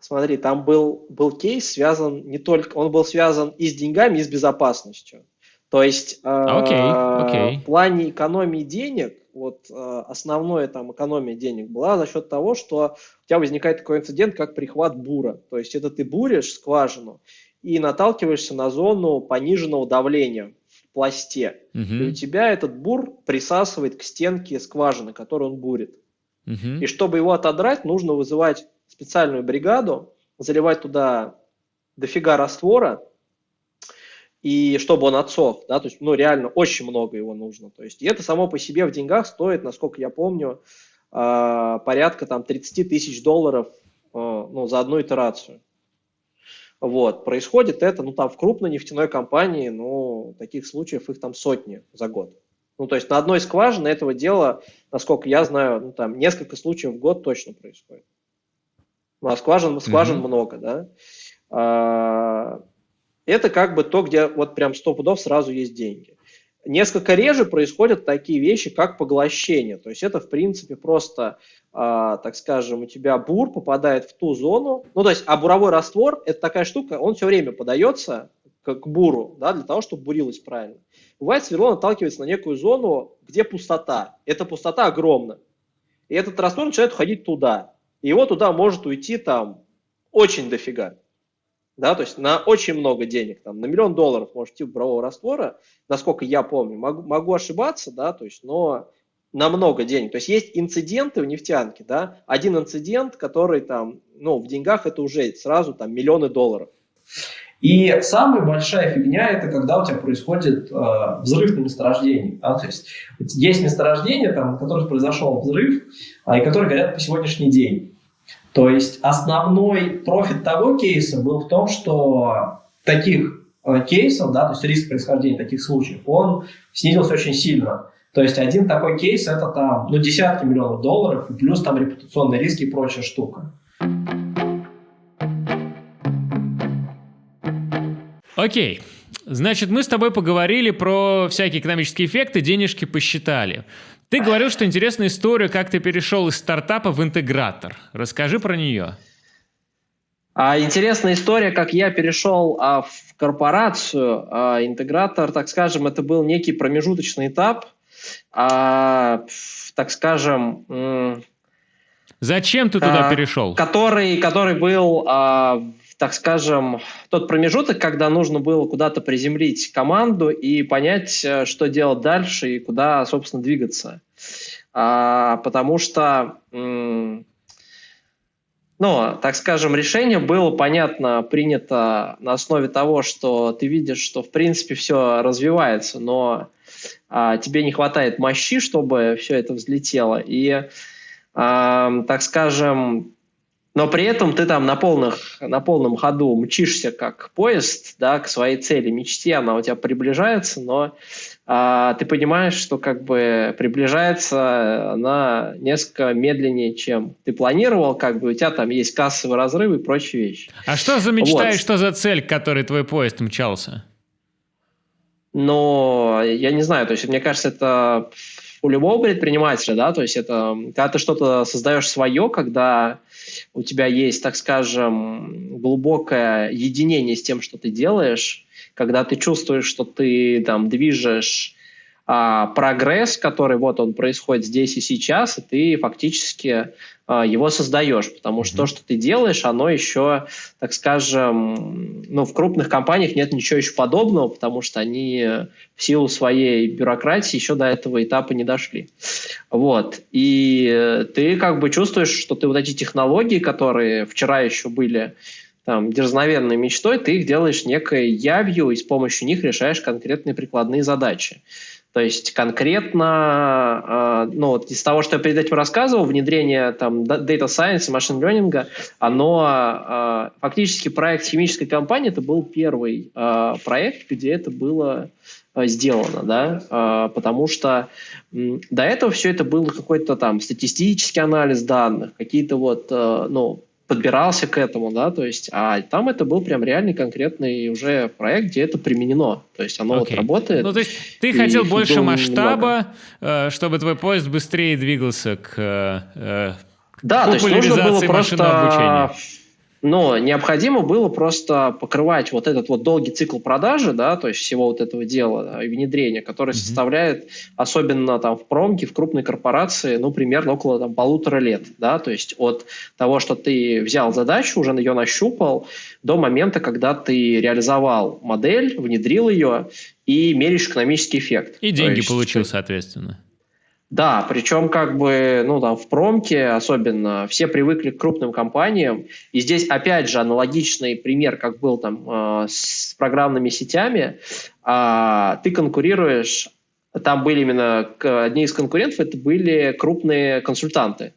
B: Смотри, там был, был кейс связан не только, он был связан и с деньгами, и с безопасностью. То есть okay, э, okay. в плане экономии денег, вот э, основная там экономия денег была за счет того, что у тебя возникает такой инцидент, как прихват бура. То есть это ты буришь скважину и наталкиваешься на зону пониженного давления пласте. Uh-huh. И у тебя этот бур присасывает к стенке скважины, которую он бурит. Uh-huh. И чтобы его отодрать, нужно вызывать специальную бригаду, заливать туда дофига раствора, и чтобы он отсох, да, то есть, ну, реально очень много его нужно, то есть, и это само по себе в деньгах стоит, насколько я помню, а, порядка там 30 тысяч долларов, а, ну, за одну итерацию. Вот, происходит это, ну, там, в крупной нефтяной компании, ну, таких случаев их там сотни за год. Ну, то есть, на одной скважине этого дела, насколько я знаю, ну, там, несколько случаев в год точно происходит. Ну, а скважин, скважин mm-hmm. много, да. А, это как бы то, где вот прям сто пудов сразу есть деньги. Несколько реже происходят такие вещи, как поглощение. То есть это, в принципе, просто, а, так скажем, у тебя бур попадает в ту зону. Ну, то есть, а буровой раствор – это такая штука, он все время подается к, к буру, да, для того, чтобы бурилось правильно. Бывает, сверло наталкивается на некую зону, где пустота. Эта пустота огромна. И этот раствор начинает уходить туда и его туда может уйти там очень дофига. Да, то есть на очень много денег, там, на миллион долларов может идти бурового раствора, насколько я помню, могу, могу ошибаться, да, то есть, но на много денег. То есть есть инциденты в нефтянке, да, один инцидент, который там, ну, в деньгах это уже сразу там миллионы долларов.
C: И самая большая фигня это когда у тебя происходит э, взрыв на месторождении. Да? То есть есть месторождение, там, на которых произошел взрыв, а, и которые горят по сегодняшний день. То есть основной профит того кейса был в том, что таких э, кейсов, да, то есть риск происхождения таких случаев, он снизился очень сильно. То есть один такой кейс это там ну, десятки миллионов долларов, плюс там репутационные риски и прочая штука.
A: Окей. Значит, мы с тобой поговорили про всякие экономические эффекты, денежки посчитали. Ты говорил, что интересная история, как ты перешел из стартапа в интегратор. Расскажи про нее.
B: А, интересная история, как я перешел а, в корпорацию. А, интегратор, так скажем, это был некий промежуточный этап. А, так скажем...
A: Зачем ты туда а, перешел?
B: Который, который был а, так скажем, тот промежуток, когда нужно было куда-то приземлить команду и понять, э, что делать дальше и куда, собственно, двигаться. А, потому что, ну, так скажем, решение было, понятно, принято на основе того, что ты видишь, что, в принципе, все развивается, но а, тебе не хватает мощи, чтобы все это взлетело. И, а, так скажем, но при этом ты там на, полных, на полном ходу мчишься как поезд да, к своей цели, мечте, она у тебя приближается, но а, ты понимаешь, что как бы приближается она несколько медленнее, чем ты планировал, как бы у тебя там есть кассовый разрыв и прочие вещи.
A: А что за мечта вот. и что за цель, к которой твой поезд мчался?
B: Но я не знаю, то есть мне кажется, это у любого предпринимателя, да, то есть это когда ты что-то создаешь свое, когда у тебя есть, так скажем, глубокое единение с тем, что ты делаешь, когда ты чувствуешь, что ты там движешь а, прогресс, который вот он происходит здесь и сейчас, и ты фактически а, его создаешь, потому что mm-hmm. то, что ты делаешь, оно еще, так скажем, ну, в крупных компаниях нет ничего еще подобного, потому что они в силу своей бюрократии еще до этого этапа не дошли. Вот. И ты как бы чувствуешь, что ты вот эти технологии, которые вчера еще были там, дерзновенной мечтой, ты их делаешь некой явью, и с помощью них решаешь конкретные прикладные задачи. То есть конкретно, э, ну, вот из того, что я перед этим рассказывал, внедрение там data science и machine learning, оно э, фактически проект химической компании, это был первый э, проект, где это было сделано, да, потому что до этого все это было какой-то там статистический анализ данных, какие-то вот, ну, подбирался к этому, да, то есть, а там это был прям реальный конкретный уже проект, где это применено, то есть оно okay. вот работает.
A: Ну, то есть ты хотел больше масштаба, немного. Э, чтобы твой поезд быстрее двигался к э,
B: да, то есть нужно было просто обучения но необходимо было просто покрывать вот этот вот долгий цикл продажи, да, то есть всего вот этого дела и внедрения, который mm-hmm. составляет, особенно там в промке, в крупной корпорации, ну, примерно около там, полутора лет, да, то есть от того, что ты взял задачу, уже ее нащупал, до момента, когда ты реализовал модель, внедрил ее и меряешь экономический эффект.
A: И деньги есть, получил, соответственно.
B: Да, причем как бы, ну там в промке особенно все привыкли к крупным компаниям, и здесь опять же аналогичный пример, как был там э, с программными сетями, э, ты конкурируешь, там были именно одни из конкурентов, это были крупные консультанты,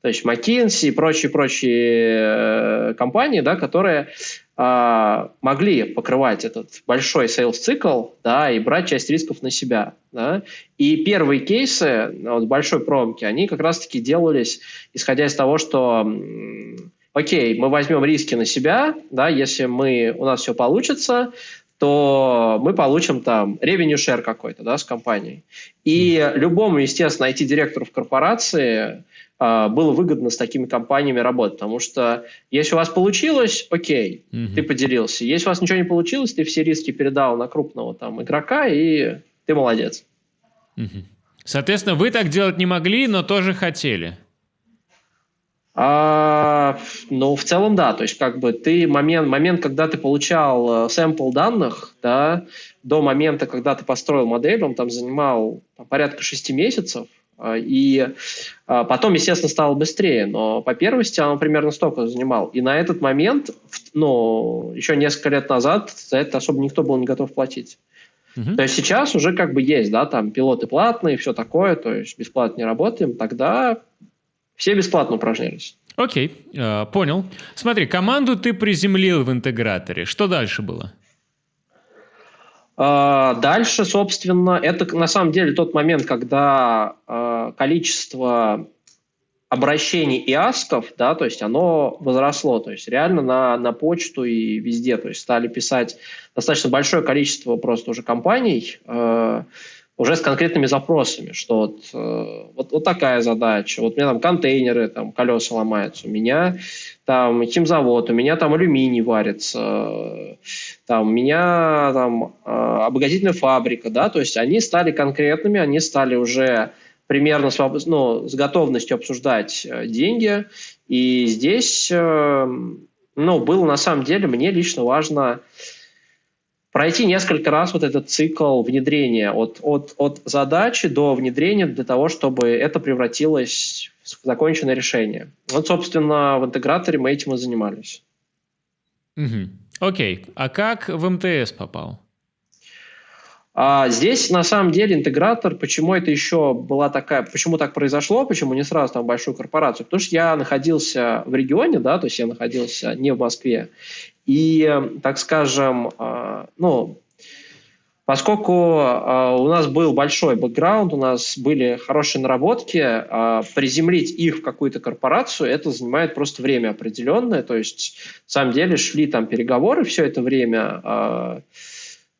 B: то есть McKinsey и прочие-прочие э, компании, да, которые э, могли покрывать этот большой sales-цикл да, и брать часть рисков на себя. Да. И первые кейсы вот, большой промки, они как раз-таки делались, исходя из того, что окей, мы возьмем риски на себя, да, если мы, у нас все получится, то мы получим там revenue share какой-то да, с компанией. И любому, естественно, IT-директору в корпорации было выгодно с такими компаниями работать, потому что если у вас получилось, окей, угу. ты поделился. Если у вас ничего не получилось, ты все риски передал на крупного там игрока, и ты молодец.
A: Угу. Соответственно, вы так делать не могли, но тоже хотели.
B: А, ну, в целом, да. То есть, как бы ты момент, момент, когда ты получал э, сэмпл данных, да, до момента, когда ты построил модель, он там занимал порядка шести месяцев. А, и а, потом, естественно, стало быстрее, но по первости оно примерно столько занимал. И на этот момент, ну, еще несколько лет назад за это особо никто был не готов платить. Угу. То есть сейчас уже как бы есть, да, там пилоты платные, все такое, то есть бесплатно не работаем, тогда все бесплатно упражнялись.
A: Окей, э, понял. Смотри, команду ты приземлил в интеграторе. Что дальше было?
B: А, дальше, собственно, это на самом деле тот момент, когда а, количество обращений и асков, да, то есть оно возросло, то есть реально на, на почту и везде, то есть стали писать достаточно большое количество просто уже компаний, э, уже с конкретными запросами, что вот, э, вот, вот такая задача, вот у меня там контейнеры, там колеса ломаются, у меня там химзавод, у меня там алюминий варится, там у меня там э, обогатительная фабрика, да, то есть они стали конкретными, они стали уже примерно с, ну, с готовностью обсуждать э, деньги, и здесь, ну, было на самом деле, мне лично важно пройти несколько раз вот этот цикл внедрения от, от, от задачи до внедрения для того, чтобы это превратилось в законченное решение. Вот, собственно, в интеграторе мы этим и занимались.
A: Угу. Окей. А как в МТС попал?
B: А здесь на самом деле интегратор, почему это еще была такая, почему так произошло, почему не сразу там большую корпорацию, потому что я находился в регионе, да, то есть я находился не в Москве, и, так скажем, а, ну, поскольку а, у нас был большой бэкграунд, у нас были хорошие наработки, а, приземлить их в какую-то корпорацию, это занимает просто время определенное, то есть, на самом деле, шли там переговоры все это время,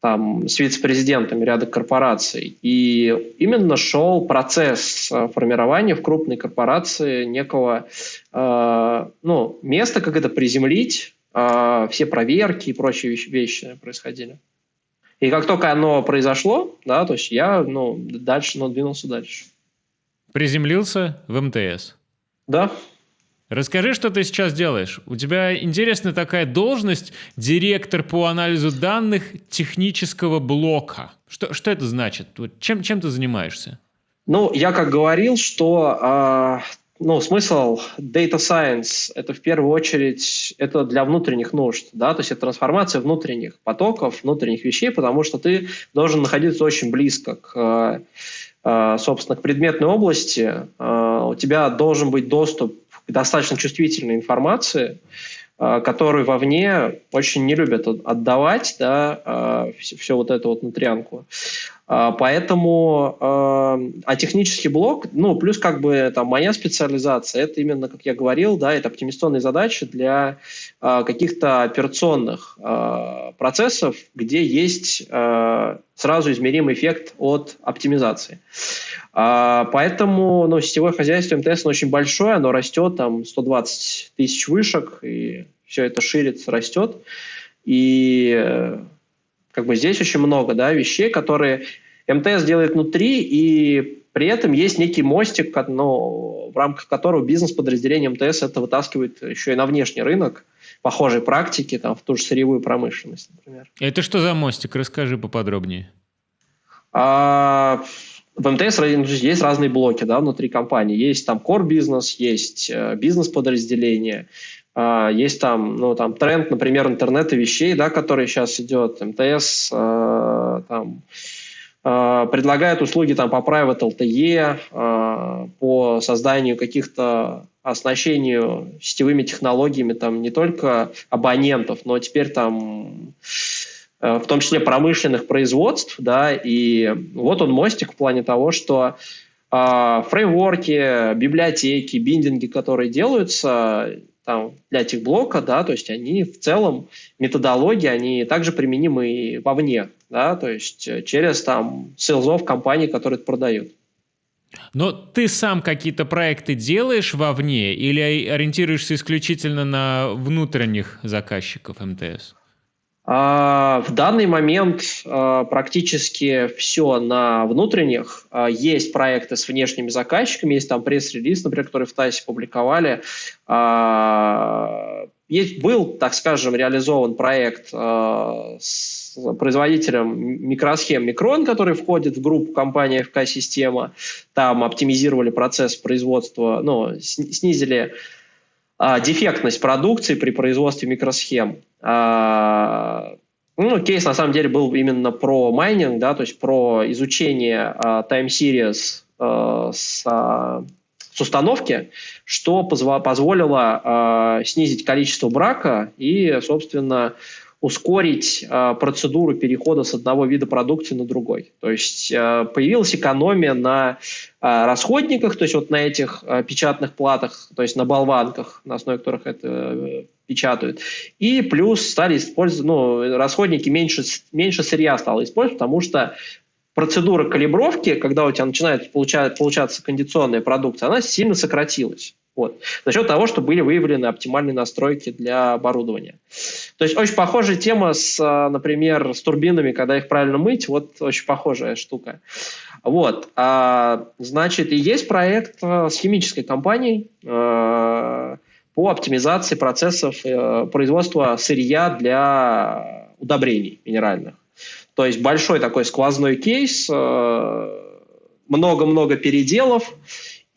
B: там, с вице-президентами ряда корпораций. И именно шел процесс формирования в крупной корпорации некого ну, места, как это приземлить, все проверки и прочие вещи, вещи происходили. И как только оно произошло, да, то есть я ну, дальше, ну, двинулся дальше.
A: Приземлился в МТС?
B: Да.
A: Расскажи, что ты сейчас делаешь. У тебя интересная такая должность директор по анализу данных технического блока. Что, что это значит? Чем, чем ты занимаешься?
B: Ну, я как говорил, что э, ну, смысл data science – это в первую очередь это для внутренних нужд, да, то есть это трансформация внутренних потоков, внутренних вещей, потому что ты должен находиться очень близко к, э, собственно, к предметной области, э, у тебя должен быть доступ достаточно чувствительной информации, э, которую вовне очень не любят отдавать, да, все, э, вот это вот внутрянку. Э, поэтому, а технический блок, ну, плюс как бы там моя специализация, это именно, как я говорил, да, это оптимизационные задачи для каких-то операционных процессов, где есть сразу измеримый эффект от оптимизации. А, поэтому ну, сетевое хозяйство МТС очень большое, оно растет, там 120 тысяч вышек, и все это ширится, растет. И как бы здесь очень много да, вещей, которые МТС делает внутри, и при этом есть некий мостик, ну, в рамках которого бизнес-подразделение МТС это вытаскивает еще и на внешний рынок похожей практики, там, в ту же сырьевую промышленность, например.
A: Это что за мостик? Расскажи поподробнее.
B: А, в МТС есть разные блоки да, внутри компании. Есть там core бизнес, есть э, бизнес-подразделение, есть там, ну, там тренд, например, интернета вещей, да, который сейчас идет. МТС э, там, э, предлагает услуги там, по private LTE, по созданию каких-то оснащению сетевыми технологиями там не только абонентов, но теперь там Э, в том числе промышленных производств, да, и вот он мостик в плане того, что фреймворки, библиотеки, биндинги, которые делаются там, для блока, да, то есть они в целом, методологии, они также применимы и вовне, да, то есть через там селзов компаний, которые это продают.
A: Но ты сам какие-то проекты делаешь вовне или ориентируешься исключительно на внутренних заказчиков МТС?
B: А, в данный момент а, практически все на внутренних. А, есть проекты с внешними заказчиками, есть там пресс-релиз, например, который в ТАСе публиковали. Есть, был, так скажем, реализован проект с производителем микросхем Микрон, который входит в группу компании ФК-система. Там оптимизировали процесс производства, ну, снизили а, дефектность продукции при производстве микросхем. А, ну, кейс на самом деле был именно про майнинг, да, то есть про изучение а, time series а, с, а, с установки, что позво- позволило а, снизить количество брака и, собственно, ускорить э, процедуру перехода с одного вида продукции на другой. То есть э, появилась экономия на э, расходниках, то есть вот на этих э, печатных платах, то есть на болванках, на основе которых это э, печатают. И плюс стали использовать, ну, расходники меньше, меньше сырья стало использовать, потому что процедура калибровки, когда у тебя начинает получать, получаться кондиционная продукция, она сильно сократилась. Вот. За счет того, что были выявлены оптимальные настройки для оборудования. То есть очень похожая тема с, а, например, с турбинами, когда их правильно мыть, вот очень похожая штука. Вот. А, значит, и есть проект а, с химической компанией а, по оптимизации процессов а, производства сырья для удобрений минеральных. То есть большой такой сквозной кейс, много-много переделов,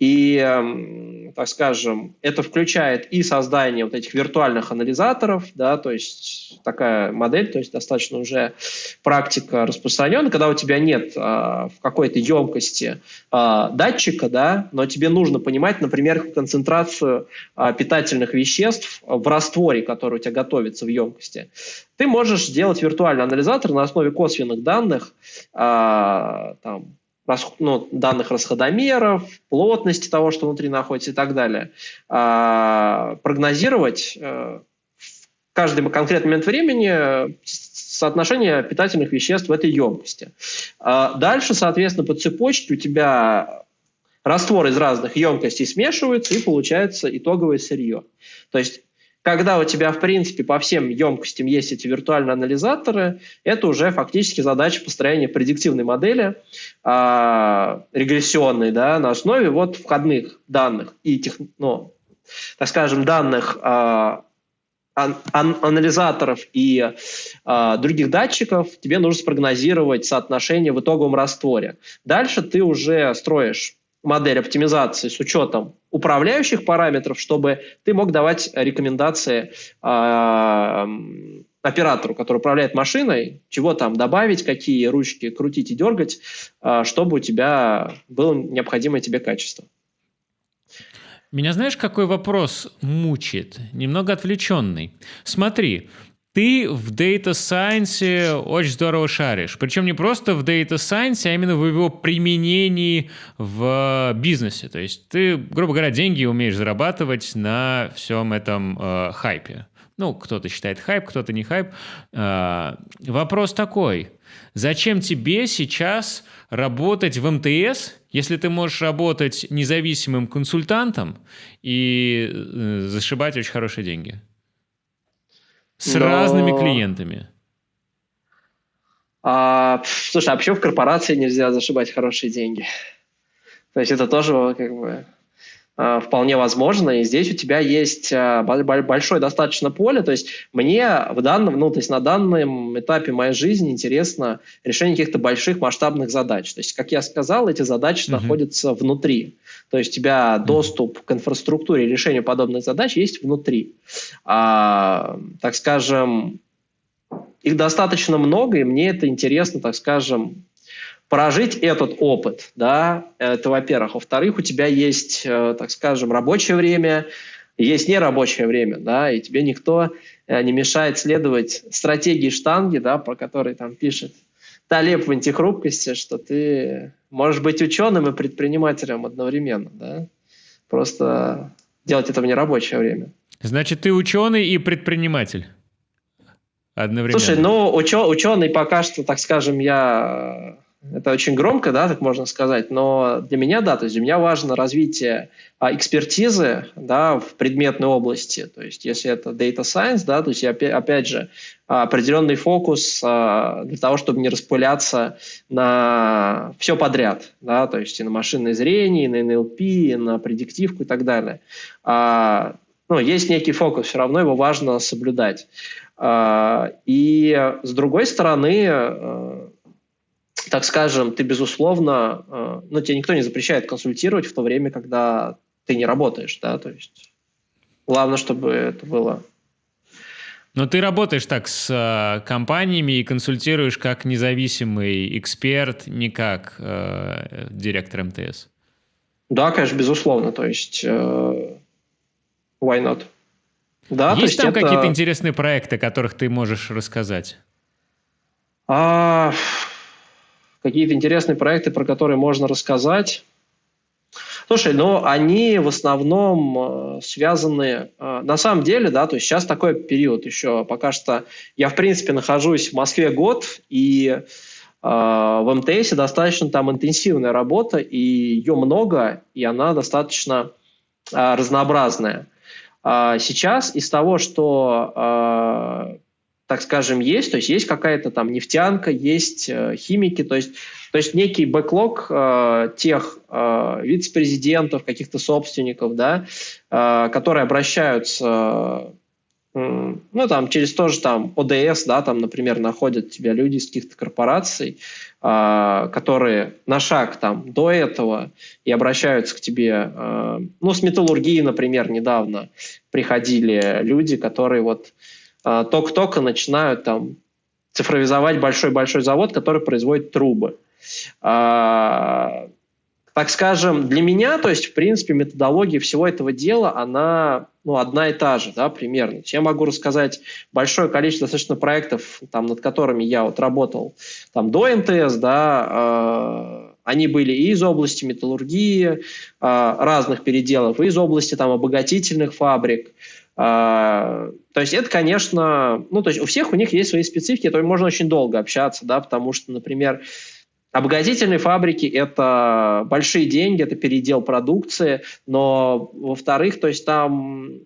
B: и так скажем, это включает и создание вот этих виртуальных анализаторов, да, то есть такая модель, то есть достаточно уже практика распространена, когда у тебя нет а, в какой-то емкости а, датчика, да, но тебе нужно понимать, например, концентрацию а, питательных веществ в растворе, который у тебя готовится в емкости. Ты можешь сделать виртуальный анализатор на основе косвенных данных, а, там, ну, данных расходомеров, плотности того, что внутри находится и так далее, а, прогнозировать, э, каждый конкретный момент времени соотношение питательных веществ в этой емкости. А дальше, соответственно, по цепочке у тебя раствор из разных емкостей смешивается и получается итоговое сырье. То есть когда у тебя, в принципе, по всем емкостям есть эти виртуальные анализаторы, это уже фактически задача построения предиктивной модели, э, регрессионной, да, на основе вот входных данных и, тех, ну, так скажем, данных э, ан анализаторов и э, других датчиков, тебе нужно спрогнозировать соотношение в итоговом растворе. Дальше ты уже строишь модель оптимизации с учетом управляющих параметров, чтобы ты мог давать рекомендации э, оператору, который управляет машиной, чего там добавить, какие ручки крутить и дергать, э, чтобы у тебя было необходимое тебе качество.
A: Меня знаешь, какой вопрос мучает? Немного отвлеченный. Смотри, ты в Data Science очень здорово шаришь. Причем не просто в Data Science, а именно в его применении в бизнесе. То есть ты, грубо говоря, деньги умеешь зарабатывать на всем этом э, хайпе. Ну, кто-то считает хайп, кто-то не хайп. Э, вопрос такой. Зачем тебе сейчас работать в МТС, если ты можешь работать независимым консультантом и э, зашибать очень хорошие деньги? С Но... разными клиентами.
B: А, слушай, а почему в корпорации нельзя зашибать хорошие деньги? То есть это тоже как бы вполне возможно, и здесь у тебя есть а, большое достаточно поле, то есть мне в данном, ну, то есть на данном этапе моей жизни интересно решение каких-то больших масштабных задач. То есть, как я сказал, эти задачи mm-hmm. находятся внутри. То есть у тебя доступ к инфраструктуре решению подобных задач есть внутри. А, так скажем, их достаточно много, и мне это интересно, так скажем, прожить этот опыт, да, это во-первых. Во-вторых, у тебя есть, э, так скажем, рабочее время, есть нерабочее время, да, и тебе никто э, не мешает следовать стратегии штанги, да, про которые там пишет Талеб в антихрупкости, что ты можешь быть ученым и предпринимателем одновременно, да? Просто делать это в нерабочее время.
A: Значит, ты ученый и предприниматель одновременно.
B: Слушай, ну, учё, ученый пока что, так скажем, я это очень громко, да, так можно сказать, но для меня, да, то есть для меня важно развитие а, экспертизы, да, в предметной области, то есть если это data science, да, то есть опять, опять же определенный фокус а, для того, чтобы не распыляться на все подряд, да, то есть и на машинное зрение, и на NLP, и на предиктивку и так далее. А, ну, есть некий фокус, все равно его важно соблюдать. А, и с другой стороны, а, так скажем, ты, безусловно, э, ну, тебе никто не запрещает консультировать в то время, когда ты не работаешь, да, то есть главное, чтобы это было
A: но ты работаешь так с э, компаниями и консультируешь как независимый эксперт, не как э, директор МТС.
B: Да, конечно, безусловно. То есть, э, why not?
A: Да, есть там это... какие-то интересные проекты, о которых ты можешь рассказать?
B: А, какие-то интересные проекты, про которые можно рассказать. Слушай, ну они в основном э, связаны, э, на самом деле, да, то есть сейчас такой период еще, пока что я, в принципе, нахожусь в Москве год, и э, в МТС достаточно там интенсивная работа, и ее много, и она достаточно разнообразная. А сейчас из того, что так скажем, есть, то есть есть какая-то там нефтянка, есть э, химики, то есть, то есть некий бэклог э, тех э, вице-президентов, каких-то собственников, да, э, которые обращаются э, ну, там, через тоже там ОДС, да, там, например, находят тебя люди из каких-то корпораций, э, которые на шаг там до этого и обращаются к тебе. Э, ну, с металлургии, например, недавно приходили люди, которые вот а, только-только начинают там цифровизовать большой-большой завод, который производит трубы. А, так скажем, для меня, то есть, в принципе, методология всего этого дела, она ну, одна и та же, да, примерно. Я могу рассказать большое количество достаточно проектов, там, над которыми я вот работал там, до МТС, да, Они были и из области металлургии, разных переделов, и из области там, обогатительных фабрик. То есть это, конечно, ну, то есть у всех у них есть свои специфики, то можно очень долго общаться, да, потому что, например, Обогатительные фабрики – это большие деньги, это передел продукции, но, во-вторых, то есть там,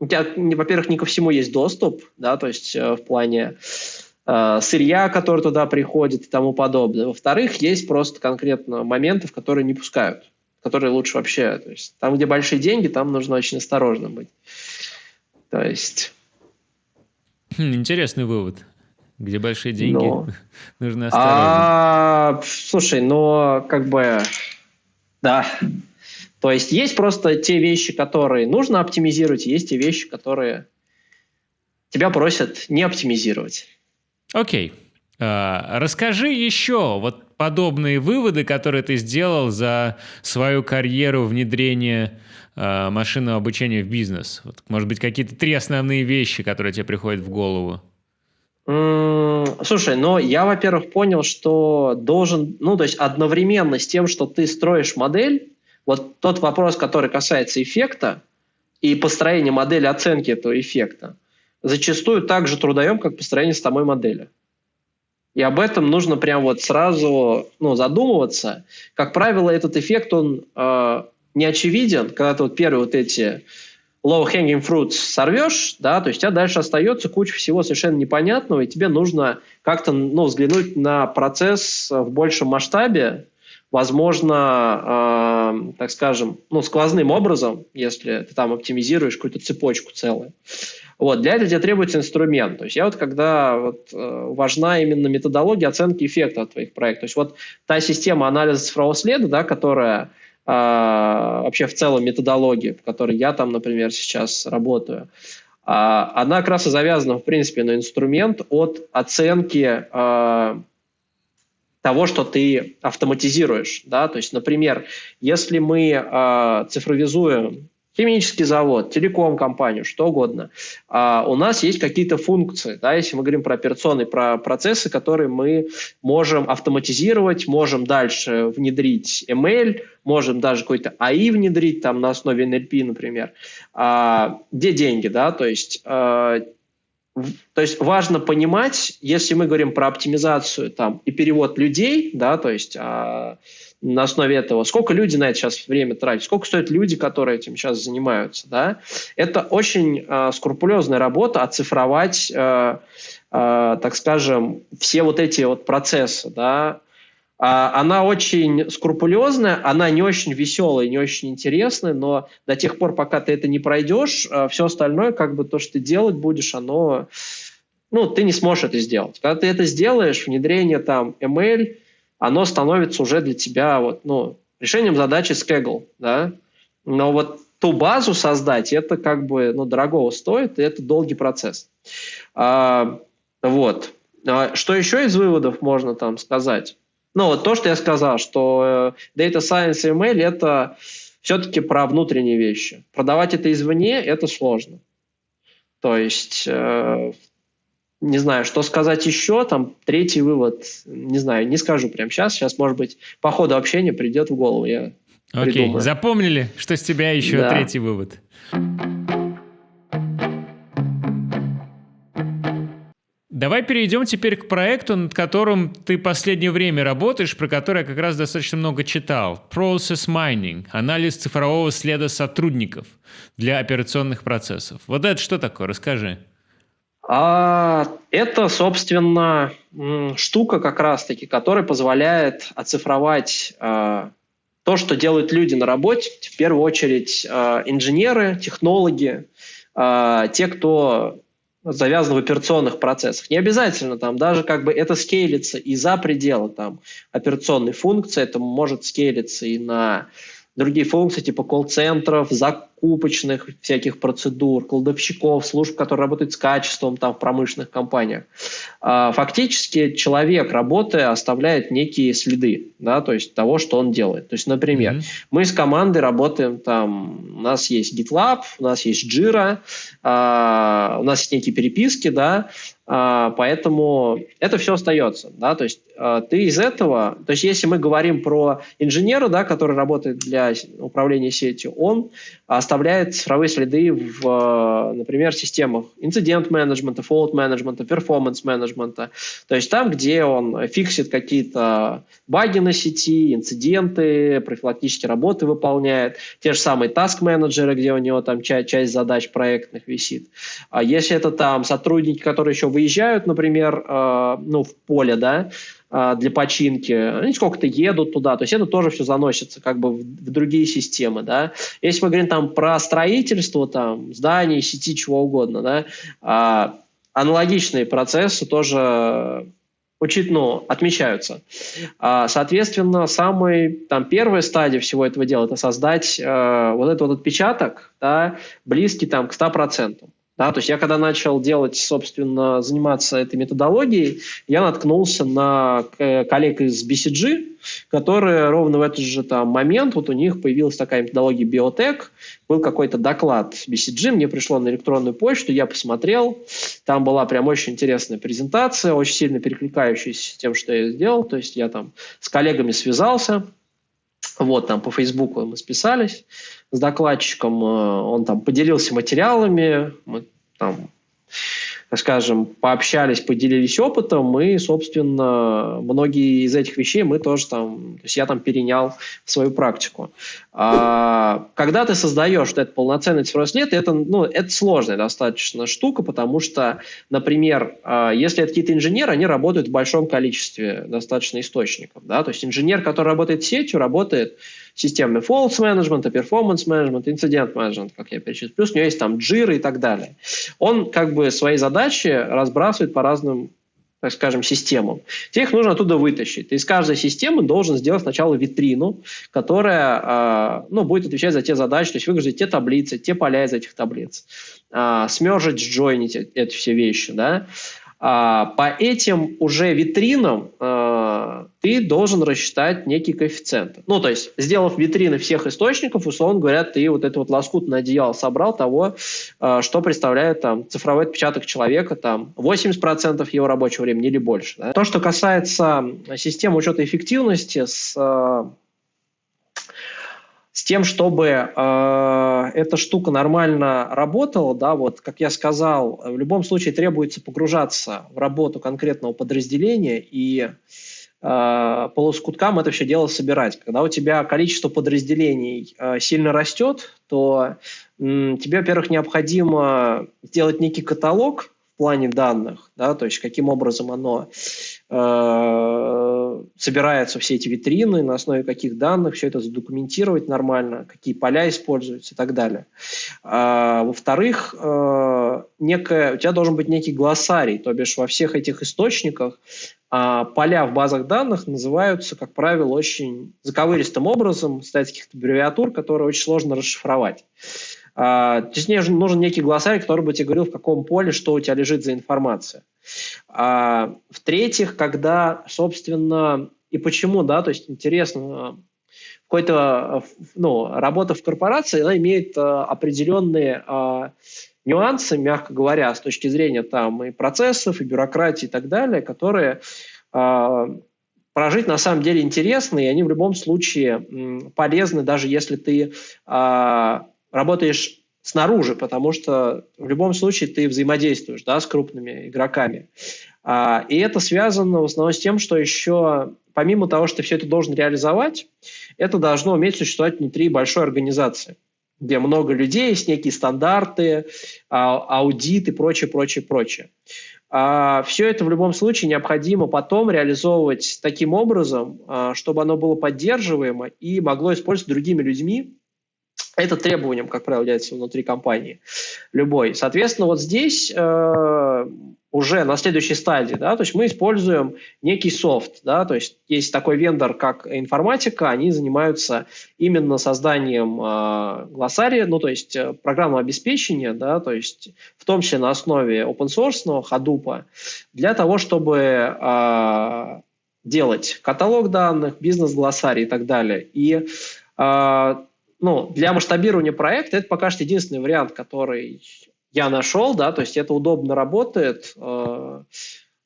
B: у тебя, во-первых, не ко всему есть доступ, да, то есть э, в плане э, сырья, который туда приходит и тому подобное. Во-вторых, есть просто конкретно моменты, в которые не пускают, которые лучше вообще, то есть там, где большие деньги, там нужно очень осторожно быть. То есть...
A: Хм, интересный вывод. Где большие деньги,
B: но...
A: нужно осторожно. А,
B: слушай, но как бы, да. То есть есть просто те вещи, которые нужно оптимизировать, есть те вещи, которые тебя просят не оптимизировать.
A: Окей. А, расскажи еще вот подобные выводы, которые ты сделал за свою карьеру внедрения а, машинного обучения в бизнес. Вот, может быть, какие-то три основные вещи, которые тебе приходят в голову.
B: Слушай, но я, во-первых, понял, что должен, ну, то есть одновременно с тем, что ты строишь модель, вот тот вопрос, который касается эффекта и построения модели оценки этого эффекта, зачастую так же трудоем, как построение самой модели. И об этом нужно прям вот сразу ну, задумываться. Как правило, этот эффект, он э, не очевиден, когда ты вот первые вот эти low-hanging fruits сорвешь, да, то есть у тебя дальше остается куча всего совершенно непонятного, и тебе нужно как-то ну, взглянуть на процесс в большем масштабе, возможно, э, так скажем, ну, сквозным образом, если ты там оптимизируешь какую-то цепочку целую. Вот, для этого тебе требуется инструмент. То есть я вот когда вот, э, важна именно методология оценки эффекта от твоих проектов. То есть вот та система анализа цифрового следа, да, которая а, вообще в целом методологии, в которой я там, например, сейчас работаю, а, она как раз и завязана, в принципе, на инструмент от оценки а, того, что ты автоматизируешь. Да? То есть, например, если мы цифровизуем химический завод, телеком-компанию, что угодно. А у нас есть какие-то функции, да, если мы говорим про операционные про процессы, которые мы можем автоматизировать, можем дальше внедрить ML, можем даже какой-то АИ внедрить там на основе NLP, например. А, где деньги, да, то есть а, то есть важно понимать, если мы говорим про оптимизацию там, и перевод людей, да, то есть а, на основе этого, сколько люди на это сейчас время тратят, сколько стоят люди, которые этим сейчас занимаются, да, это очень а, скрупулезная работа оцифровать, а, а, так скажем, все вот эти вот процессы, да, она очень скрупулезная, она не очень веселая, не очень интересная, но до тех пор, пока ты это не пройдешь, а, все остальное, как бы то, что ты делать будешь, оно, ну, ты не сможешь это сделать. Когда ты это сделаешь, внедрение там ML, оно становится уже для тебя вот, ну, решением задачи с Kaggle, да, но вот ту базу создать, это как бы, ну, дорогого стоит, и это долгий процесс. А, вот. А что еще из выводов можно там сказать? Ну, вот то, что я сказал, что э, Data Science и ML – это все-таки про внутренние вещи. Продавать это извне – это сложно. То есть, э, не знаю, что сказать еще, там, третий вывод, не знаю, не скажу прямо сейчас, сейчас, может быть, по ходу общения придет в голову, я
A: Окей, придумаю. запомнили, что с тебя еще да. третий вывод? Давай перейдем теперь к проекту, над которым ты последнее время работаешь, про который я как раз достаточно много читал. Process Mining – анализ цифрового следа сотрудников для операционных процессов. Вот это что такое? Расскажи.
B: А, это, собственно, штука как раз-таки, которая позволяет оцифровать а, то, что делают люди на работе, в первую очередь а, инженеры, технологи, а, те, кто завязано в операционных процессах. Не обязательно там, даже как бы это скейлится и за пределы там операционной функции, это может скейлиться и на другие функции типа колл-центров, закупочных всяких процедур, кладовщиков, служб, которые работают с качеством там, в промышленных компаниях. А, фактически человек, работая, оставляет некие следы, да, то есть того, что он делает. То есть, например, mm-hmm. мы с командой работаем там, у нас есть GitLab, у нас есть Jira, а, у нас есть некие переписки, да, поэтому это все остается, да, то есть а, ты из этого, то есть если мы говорим про инженера, да, который работает для управления сетью, он оставляет цифровые следы в, например, системах инцидент-менеджмента, фолд-менеджмента, перформанс-менеджмента, то есть там, где он фиксит какие-то баги на сети, инциденты, профилактические работы выполняет, те же самые task-менеджеры, где у него там часть, часть задач проектных висит. А если это там сотрудники, которые еще выезжают, например, э, ну, в поле, да, э, для починки, они сколько-то едут туда, то есть это тоже все заносится как бы в, в другие системы, да. Если мы говорим там про строительство, там, зданий, сети, чего угодно, да, э, аналогичные процессы тоже учит, ну, отмечаются. А, соответственно, самый, там, первая стадия всего этого дела – это создать э, вот этот вот отпечаток, да, близкий там, к 100%. Да, то есть я когда начал делать, собственно, заниматься этой методологией, я наткнулся на коллег из BCG, которые ровно в этот же там момент, вот у них появилась такая методология биотек, был какой-то доклад BCG, мне пришло на электронную почту, я посмотрел, там была прям очень интересная презентация, очень сильно перекликающаяся с тем, что я сделал, то есть я там с коллегами связался, вот, там по Фейсбуку мы списались с докладчиком, э, он там поделился материалами, мы там скажем, пообщались, поделились опытом, и, собственно, многие из этих вещей мы тоже там, то есть я там перенял в свою практику. А, когда ты создаешь вот этот полноценный цифровой след, это, ну, это сложная достаточно штука, потому что, например, а, если это какие-то инженеры, они работают в большом количестве достаточно источников, да, то есть инженер, который работает сетью, работает системы false management, performance management, incident management, как я перечислил. Плюс у него есть там джиры и так далее. Он как бы свои задачи разбрасывает по разным так скажем, системам. Тебе их нужно оттуда вытащить. Ты из каждой системы должен сделать сначала витрину, которая э, ну, будет отвечать за те задачи, то есть выгрузить те таблицы, те поля из этих таблиц, э, смержить, джойнить эти все вещи. Да? А, по этим уже витринам а, ты должен рассчитать некий коэффициент. Ну, то есть, сделав витрины всех источников, условно говоря, ты вот это вот лоскутное одеяло собрал того, а, что представляет там цифровой отпечаток человека, там 80% его рабочего времени или больше. Да? То, что касается системы учета эффективности с с тем, чтобы э, эта штука нормально работала, да, вот, как я сказал, в любом случае требуется погружаться в работу конкретного подразделения и э, по лоскуткам это все дело собирать. Когда у тебя количество подразделений э, сильно растет, то э, тебе, во-первых, необходимо сделать некий каталог плане данных, да, то есть каким образом оно Э, собираются все эти витрины, на основе каких данных все это задокументировать нормально, какие поля используются и так далее. А, во-вторых, э, некое, у тебя должен быть некий глоссарий, то бишь во всех этих источниках а, поля в базах данных называются, как правило, очень заковыристым образом, стоят каких-то аббревиатур, которые очень сложно расшифровать. А, то есть нужен некий глоссарий, который бы тебе говорил, в каком поле что у тебя лежит за информация. А, в-третьих, когда, собственно, и почему, да, то есть интересно, какой-то, ну, работа в корпорации, она имеет а, определенные нюансы, мягко говоря, с точки зрения там и процессов, и бюрократии и так далее, которые прожить на самом деле интересно, и они в любом случае полезны, даже если ты работаешь снаружи, потому что в любом случае ты взаимодействуешь да, с крупными игроками. А, и это связано в основном с тем, что еще помимо того, что ты все это должен реализовать, это должно уметь существовать внутри большой организации, где много людей, есть некие стандарты, а, аудит и прочее, прочее, прочее. А, все это в любом случае необходимо потом реализовывать таким образом, а, чтобы оно было поддерживаемо и могло использоваться другими людьми, это требованием, как правило, является внутри компании любой. Соответственно, вот здесь э, уже на следующей стадии, да, то есть мы используем некий софт, да, то есть есть такой вендор, как информатика, они занимаются именно созданием э, глоссария, ну, то есть э, программного обеспечения, да, то есть в том числе на основе open source, Hadoop, для того, чтобы э, делать каталог данных, бизнес-глоссарий и так далее. И э, ну, для масштабирования проекта это пока что единственный вариант, который я нашел, да, то есть это удобно работает. Э,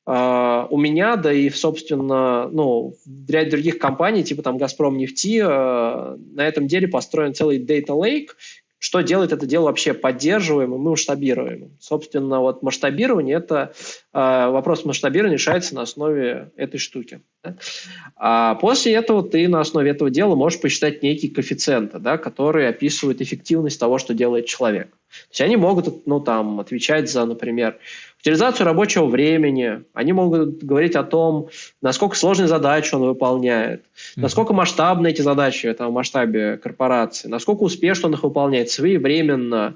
B: э, у меня, да и, собственно, ну, в ряде других компаний, типа там «Газпром нефти», э, на этом деле построен целый data lake, что делает это дело вообще поддерживаемым и масштабируемым. Собственно, вот масштабирование – это вопрос масштабирования решается на основе этой штуки. А после этого ты на основе этого дела можешь посчитать некие коэффициенты, да, которые описывают эффективность того, что делает человек. То есть они могут ну, там, отвечать за, например, утилизацию рабочего времени, они могут говорить о том, насколько сложные задачи он выполняет, mm-hmm. насколько масштабны эти задачи там, в масштабе корпорации, насколько успешно он их выполняет своевременно,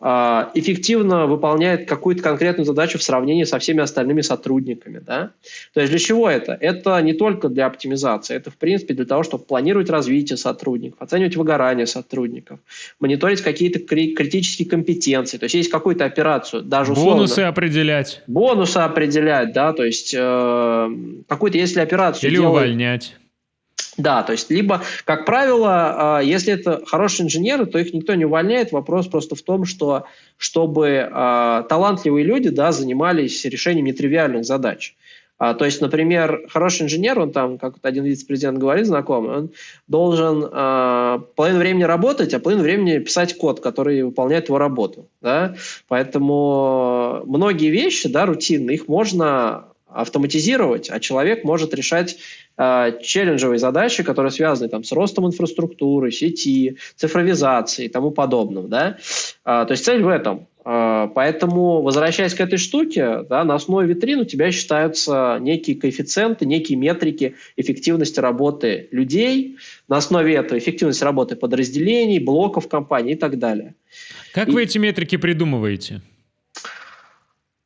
B: э, эффективно выполняет какую-то конкретную задачу в сравнении со всеми остальными сотрудниками. Да? То есть для чего это? Это не только для оптимизации, это в принципе для того, чтобы планировать развитие сотрудников, оценивать выгорание сотрудников, мониторить какие-то критические компетенции. То есть есть какую-то операцию, даже
A: условно... Бонусы определять.
B: Бонусы определять, да, то есть э, какую-то, если операцию
A: Или делать, увольнять.
B: Да, то есть либо, как правило, э, если это хорошие инженеры, то их никто не увольняет. Вопрос просто в том, что чтобы э, талантливые люди да, занимались решением нетривиальных задач. А, то есть, например, хороший инженер, он там, как один вице-президент говорит, знакомый, он должен а, половину времени работать, а половину времени писать код, который выполняет его работу. Да? Поэтому многие вещи, да, рутинные, их можно автоматизировать, а человек может решать э, челленджевые задачи, которые связаны там, с ростом инфраструктуры, сети, цифровизацией и тому подобным. Да? Э, то есть цель в этом. Э, поэтому, возвращаясь к этой штуке, да, на основе витрин у тебя считаются некие коэффициенты, некие метрики эффективности работы людей, на основе этого эффективность работы подразделений, блоков компании и так далее.
A: Как и... вы эти метрики придумываете?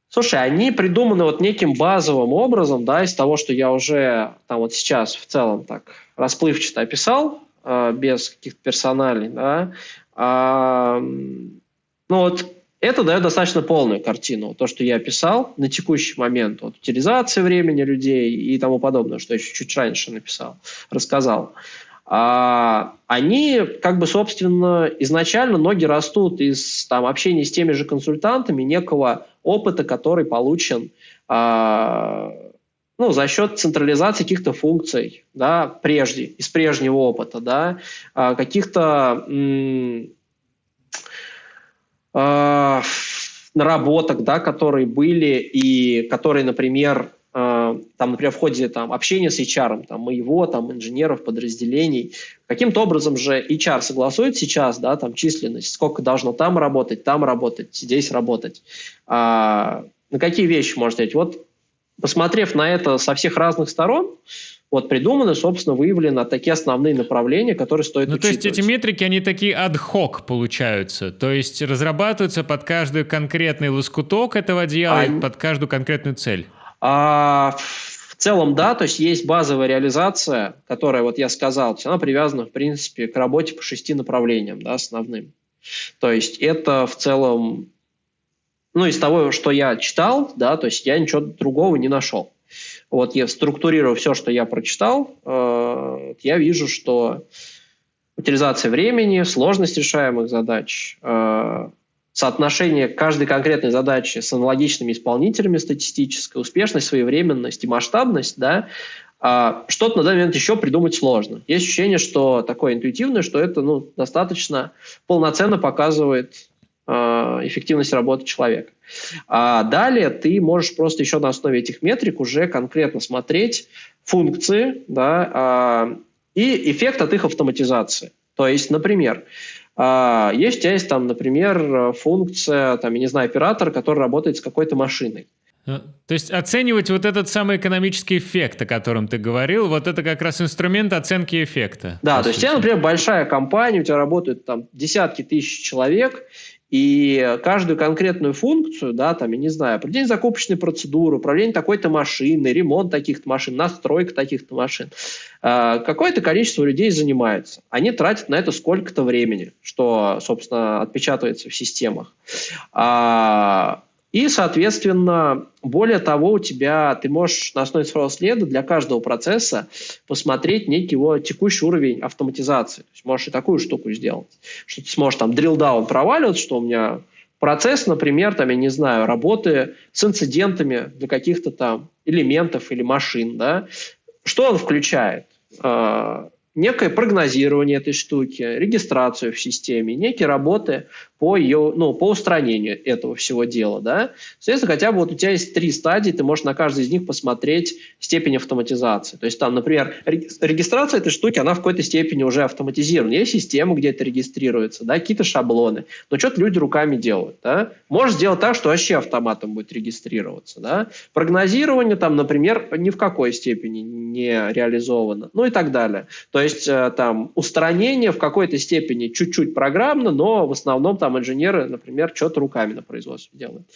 B: Слушай, они придуманы вот неким базовым образом, да, из того, что я уже там вот сейчас в целом так расплывчато описал, э, без каких-то персоналей, да. А, ну вот это дает достаточно полную картину, то, что я описал на текущий момент, вот, утилизация времени людей и тому подобное, что я еще чуть раньше написал, рассказал. А, они, как бы, собственно, изначально ноги растут из там, общения с теми же консультантами, некого опыта, который получен а, ну, за счет централизации каких-то функций, да, прежде, из прежнего опыта, да, а, каких-то а, наработок, да, которые были и которые, например, Э, там, например, в ходе там, общения с HR, там, моего, там, инженеров, подразделений, каким-то образом же HR согласует сейчас, да, там, численность, сколько должно там работать, там работать, здесь работать. А, на какие вещи можно сказать? Вот, посмотрев на это со всех разных сторон, вот придуманы, собственно, выявлены такие основные направления, которые стоит ну,
A: учитывать. То есть эти метрики, они такие ad-hoc получаются, то есть разрабатываются под каждый конкретный лоскуток этого дела а... под каждую конкретную цель.
B: А в целом, да, то есть есть базовая реализация, которая, вот я сказал, она привязана, в принципе, к работе по шести направлениям, да, основным. То есть это в целом, ну, из того, что я читал, да, то есть я ничего другого не нашел. Вот я структурирую все, что я прочитал, э, я вижу, что утилизация времени, сложность решаемых задач, э, соотношение каждой конкретной задачи с аналогичными исполнителями статистической, успешность, своевременность и масштабность, да, а, что-то на данный момент еще придумать сложно. Есть ощущение, что такое интуитивное, что это ну, достаточно полноценно показывает эффективность работы человека. А далее ты можешь просто еще на основе этих метрик уже конкретно смотреть функции да, а, и эффект от их автоматизации. То есть, например, а, есть у тебя есть там, например, функция, там, я не знаю, оператор, который работает с какой-то машиной.
A: Э, то есть оценивать вот этот самый экономический эффект, о котором ты говорил, вот это как раз инструмент оценки эффекта.
B: Да, то есть у тебя, например, большая компания, у тебя работают там десятки тысяч человек, и каждую конкретную функцию, да, там, я не знаю, определение закупочной процедуры, управление такой-то машины, ремонт таких-то машин, настройка таких-то машин, э, какое-то количество людей занимается. Они тратят на это сколько-то времени, что, собственно, отпечатывается в системах. А, и, соответственно, более того, у тебя ты можешь на основе цифрового следа для каждого процесса посмотреть некий его текущий уровень автоматизации. То есть можешь и такую штуку сделать, что ты сможешь там drill down проваливаться, что у меня процесс, например, там, я не знаю, работы с инцидентами для каких-то там элементов или машин, да, что он включает? А, некое прогнозирование этой штуки, регистрацию в системе, некие работы по ее, ну, по устранению этого всего дела, да. Соответственно, хотя бы вот у тебя есть три стадии, ты можешь на каждой из них посмотреть степень автоматизации. То есть там, например, регистрация этой штуки, она в какой-то степени уже автоматизирована. Есть система, где это регистрируется, да, какие-то шаблоны. Но что-то люди руками делают, да. Можешь сделать так, что вообще автоматом будет регистрироваться, да. Прогнозирование там, например, ни в какой степени не реализовано, ну и так далее. То есть э, там устранение в какой-то степени чуть-чуть программно, но в основном там там инженеры, например, что-то руками на производстве делают.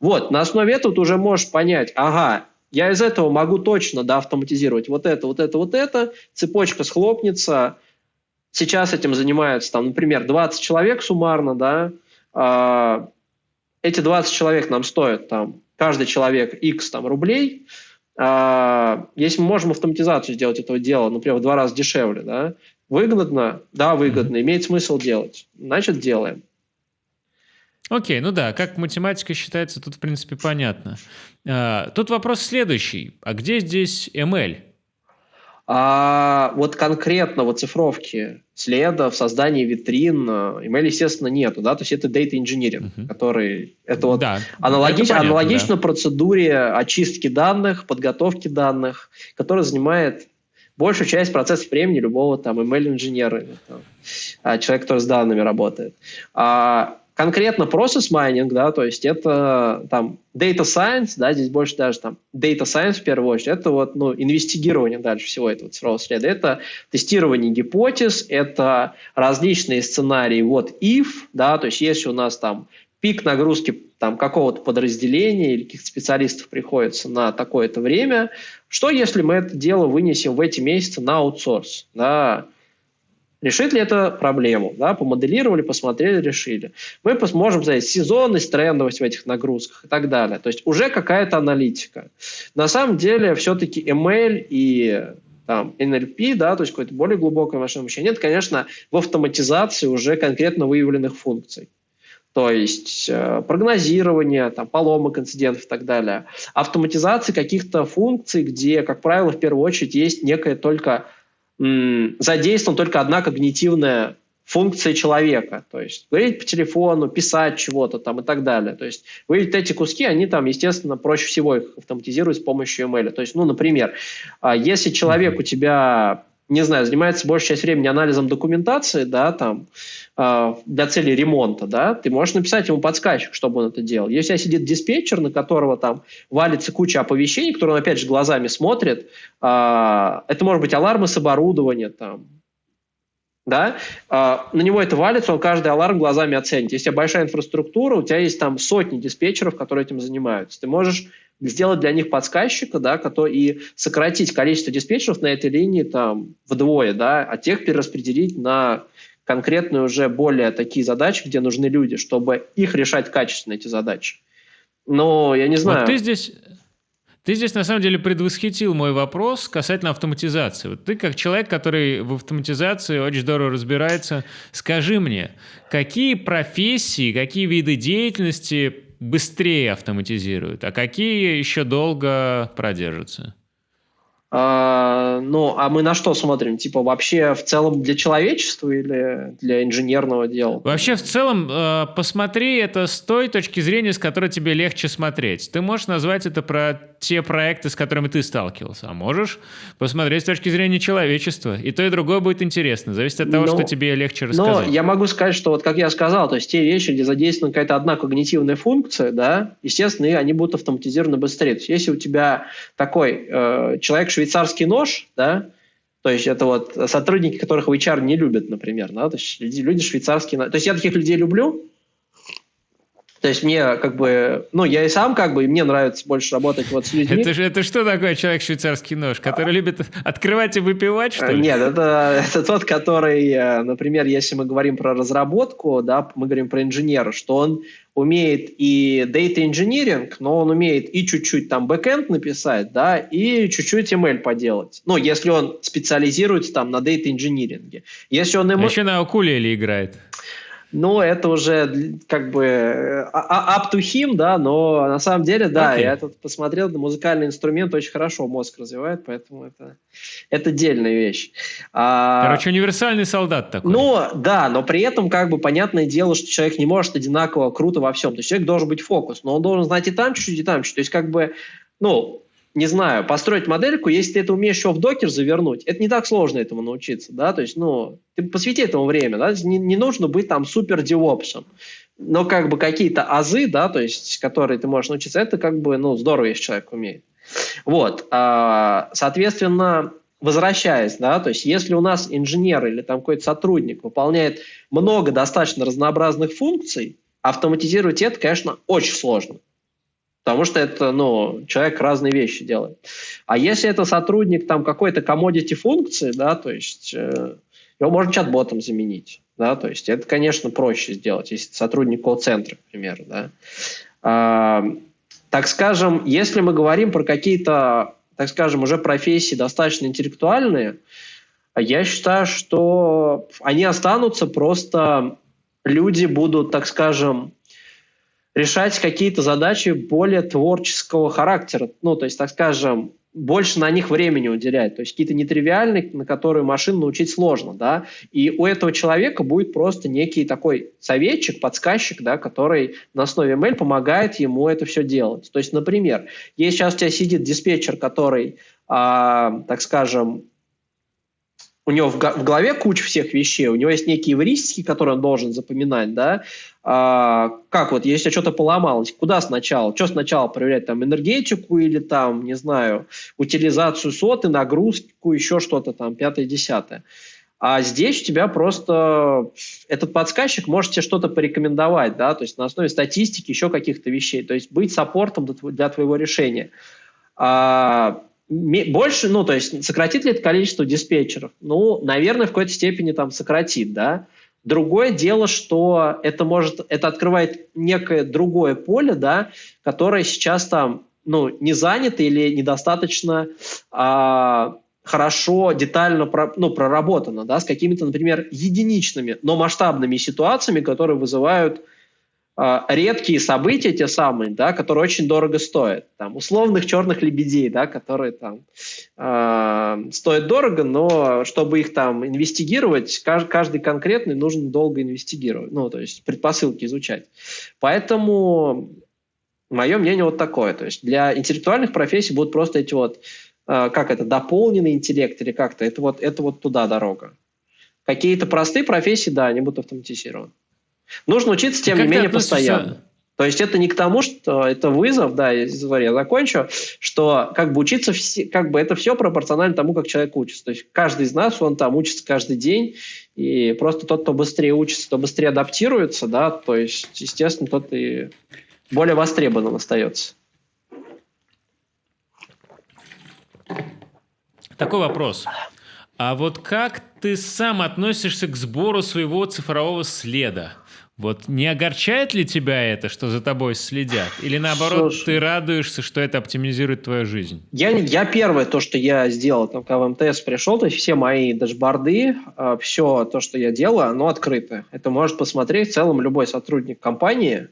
B: Вот, на основе этого ты уже можешь понять, ага, я из этого могу точно да, автоматизировать вот это, вот это, вот это, цепочка схлопнется, сейчас этим занимаются, там, например, 20 человек суммарно, да, э, эти 20 человек нам стоят, там, каждый человек X там, рублей, э, если мы можем автоматизацию сделать этого дела, например, в два раза дешевле, да, выгодно, да, выгодно, имеет смысл делать, значит, делаем.
A: Окей, ну да, как математика считается, тут, в принципе, понятно. А, тут вопрос следующий. А где здесь ML?
B: А, вот конкретно вот цифровки следов, создания витрин, ML, естественно, нету, да, то есть это data engineering, uh-huh. который, это вот да, аналогич, это понятно, аналогично да. процедуре очистки данных, подготовки данных, которая занимает большую часть процессов времени любого там ML-инженера, а, человека, который с данными работает. А, конкретно process mining, да, то есть это там data science, да, здесь больше даже там data science в первую очередь, это вот, ну, инвестигирование дальше всего этого цифрового следа, это тестирование гипотез, это различные сценарии, вот if, да, то есть если у нас там пик нагрузки там какого-то подразделения или каких-то специалистов приходится на такое-то время, что если мы это дело вынесем в эти месяцы на аутсорс, да, Решит ли это проблему? Да, помоделировали, посмотрели, решили. Мы можем взять сезонность, трендовость в этих нагрузках и так далее. То есть уже какая-то аналитика. На самом деле все-таки ML и там, NLP, да, то есть какое-то более глубокое машинное обучение, это, конечно, в автоматизации уже конкретно выявленных функций. То есть э, прогнозирование, там, поломок, инцидентов и так далее. Автоматизация каких-то функций, где, как правило, в первую очередь есть некая только задействована только одна когнитивная функция человека, то есть говорить по телефону, писать чего-то там и так далее. То есть вы эти куски, они там, естественно, проще всего их автоматизировать с помощью ML. То есть, ну, например, а, если человек у тебя не знаю, занимается большую часть времени анализом документации, да, там, э, для цели ремонта, да, ты можешь написать ему подсказчик, чтобы он это делал. Если у тебя сидит диспетчер, на которого там валится куча оповещений, которые он, опять же, глазами смотрит, э, это может быть алармы с оборудования, там, да, э, на него это валится, он каждый аларм глазами оценит. Если у тебя большая инфраструктура, у тебя есть там сотни диспетчеров, которые этим занимаются. Ты можешь сделать для них подсказчика, да, который, и сократить количество диспетчеров на этой линии там вдвое, да, а тех перераспределить на конкретные уже более такие задачи, где нужны люди, чтобы их решать качественно, эти задачи. Но я не знаю.
A: Вот ты здесь, ты здесь на самом деле предвосхитил мой вопрос касательно автоматизации. Вот ты как человек, который в автоматизации очень здорово разбирается, скажи мне, какие профессии, какие виды деятельности быстрее автоматизируют, а какие еще долго продержатся?
B: А, Ну, а мы на что смотрим? Типа вообще в целом для человечества или для инженерного дела?
A: Вообще в целом э, посмотри это с той точки зрения, с которой тебе легче смотреть. Ты можешь назвать это про те проекты, с которыми ты сталкивался, а можешь посмотреть с точки зрения человечества. И то, и другое будет интересно. Зависит от того, но, что тебе легче рассказать.
B: Но я могу сказать, что вот как я сказал, то есть те вещи, где задействована какая-то одна когнитивная функция, да, естественно, они будут автоматизированы быстрее. То есть если у тебя такой э, человек швейцарский нож, да, то есть это вот сотрудники, которых в HR не любят, например, да, то есть люди, люди швейцарские. То есть я таких людей люблю, то есть мне как бы, ну, я и сам как бы, и мне нравится больше работать вот с людьми.
A: Это, же, это что такое человек швейцарский нож, который а... любит открывать и выпивать, что ли?
B: Нет, это, это тот, который, э, например, если мы говорим про разработку, да, мы говорим про инженера, что он умеет и data engineering, но он умеет и чуть-чуть там бэкэнд написать, да, и чуть-чуть ML поделать. Ну, если он специализируется там на data engineering. Если он
A: ему... А еще на укулеле играет
B: но это уже как бы э, а, а, up to him, да, но на самом деле, да, okay. я тут посмотрел, музыкальный инструмент очень хорошо мозг развивает, поэтому это, это отдельная вещь.
A: А, Короче, универсальный солдат такой.
B: Ну, да, но при этом как бы понятное дело, что человек не может одинаково круто во всем, то есть человек должен быть фокус, но он должен знать и там чуть-чуть, и там чуть-чуть, то есть как бы, ну, не знаю, построить модельку, если ты это умеешь еще в докер завернуть, это не так сложно этому научиться, да, то есть, ну, ты посвяти этому время, да, не, не нужно быть там супер девопсом, но как бы какие-то азы, да, то есть, которые ты можешь научиться, это как бы, ну, здорово, если человек умеет. Вот, а, соответственно, возвращаясь, да, то есть, если у нас инженер или там какой-то сотрудник выполняет много достаточно разнообразных функций, автоматизировать это, конечно, очень сложно. Потому что это, ну, человек разные вещи делает. А если это сотрудник там какой-то commodity функции, да, то есть э, его можно чат-ботом заменить, да, то есть это, конечно, проще сделать, если сотрудник колл-центра, к примеру, да. А, так скажем, если мы говорим про какие-то, так скажем, уже профессии достаточно интеллектуальные, я считаю, что они останутся, просто люди будут, так скажем, решать какие-то задачи более творческого характера. Ну, то есть, так скажем, больше на них времени уделять. То есть какие-то нетривиальные, на которые машину научить сложно, да. И у этого человека будет просто некий такой советчик, подсказчик, да, который на основе ML помогает ему это все делать. То есть, например, если сейчас у тебя сидит диспетчер, который, а, так скажем, у него в, в голове куча всех вещей, у него есть некие эвристики, которые он должен запоминать, да, а, как вот, если что-то поломалось, куда сначала, что сначала проверять, там, энергетику или там, не знаю, утилизацию соты, нагрузку, еще что-то там, пятое-десятое. А здесь у тебя просто этот подсказчик может тебе что-то порекомендовать, да, то есть на основе статистики, еще каких-то вещей, то есть быть саппортом для твоего решения. А, больше, ну, то есть сократит ли это количество диспетчеров? Ну, наверное, в какой-то степени там сократит, да. Другое дело, что это может, это открывает некое другое поле, да, которое сейчас там, ну, не занято или недостаточно а, хорошо, детально про, ну, проработано, да, с какими-то, например, единичными, но масштабными ситуациями, которые вызывают редкие события, те самые, да, которые очень дорого стоят. Там, условных черных лебедей, да, которые там э, стоят дорого, но чтобы их там инвестигировать, каждый, каждый конкретный нужно долго инвестигировать, ну, то есть предпосылки изучать. Поэтому мое мнение вот такое. То есть для интеллектуальных профессий будут просто эти вот, э, как это, дополненный интеллект или как-то, это вот, это вот туда дорога. Какие-то простые профессии, да, они будут автоматизированы. Нужно учиться, тем не менее, постоянно. То есть это не к тому, что это вызов, да, я, я закончу, что как бы учиться, как бы это все пропорционально тому, как человек учится. То есть каждый из нас, он там учится каждый день, и просто тот, кто быстрее учится, кто быстрее адаптируется, да, то есть, естественно, тот и более востребованным остается.
A: Такой вопрос. А вот как ты сам относишься к сбору своего цифрового следа? Вот не огорчает ли тебя это, что за тобой следят? Или наоборот, Слушай, ты радуешься, что это оптимизирует твою жизнь?
B: Я, я первое, то, что я сделал, там, когда в МТС пришел, то есть все мои дашборды, а, все то, что я делаю, оно открыто. Это может посмотреть в целом любой сотрудник компании.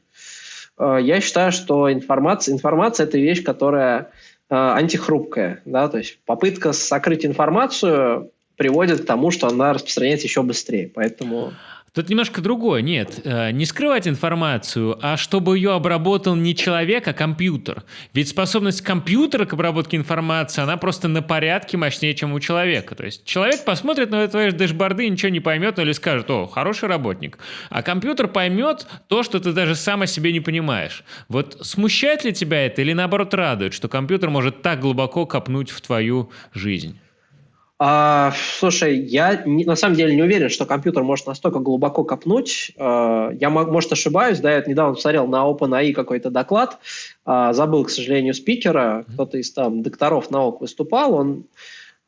B: А, я считаю, что информация, информация – это вещь, которая антихрупкая, да, то есть попытка сокрыть информацию приводит к тому, что она распространяется еще быстрее, поэтому...
A: Тут немножко другое. Нет, э, не скрывать информацию, а чтобы ее обработал не человек, а компьютер. Ведь способность компьютера к обработке информации, она просто на порядке мощнее, чем у человека. То есть человек посмотрит на твои дэшборды и ничего не поймет, ну или скажет, о, хороший работник. А компьютер поймет то, что ты даже сам о себе не понимаешь. Вот смущает ли тебя это или наоборот радует, что компьютер может так глубоко копнуть в твою жизнь?
B: А, слушай, я не, на самом деле не уверен, что компьютер может настолько глубоко копнуть. А, я, может, ошибаюсь, да, я недавно посмотрел на OpenAI какой-то доклад, а, забыл, к сожалению, спикера, кто-то из там докторов наук выступал, он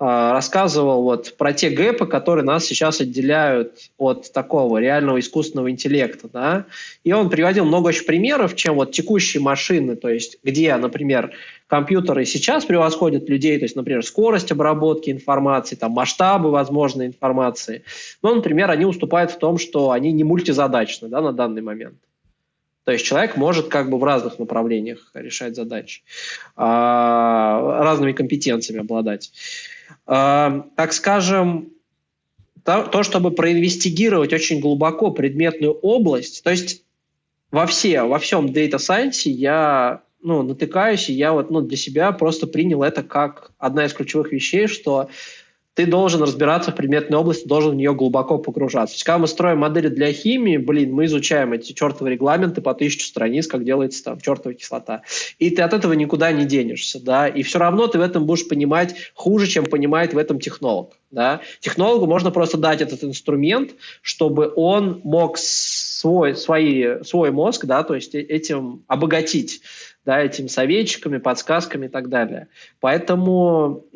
B: рассказывал вот про те гэпы, которые нас сейчас отделяют от такого реального искусственного интеллекта, да, и он приводил много очень примеров, чем вот текущие машины, то есть где, например, компьютеры сейчас превосходят людей, то есть, например, скорость обработки информации, там, масштабы возможной информации, но, например, они уступают в том, что они не мультизадачны, да, на данный момент. То есть человек может как бы в разных направлениях решать задачи, а, разными компетенциями обладать. Э, так скажем, то, то, чтобы проинвестигировать очень глубоко предметную область, то есть во, все, во всем Data Science я ну, натыкаюсь, и я вот ну, для себя просто принял это как одна из ключевых вещей, что ты должен разбираться в предметной области, должен в нее глубоко погружаться. То есть, когда мы строим модели для химии, блин, мы изучаем эти чертовы регламенты по тысячу страниц, как делается там чертова кислота. И ты от этого никуда не денешься, да, и все равно ты в этом будешь понимать хуже, чем понимает в этом технолог, да. Технологу можно просто дать этот инструмент, чтобы он мог свой, свои, свой мозг, да, то есть э, этим обогатить, да, этими советчиками, подсказками и так далее. Поэтому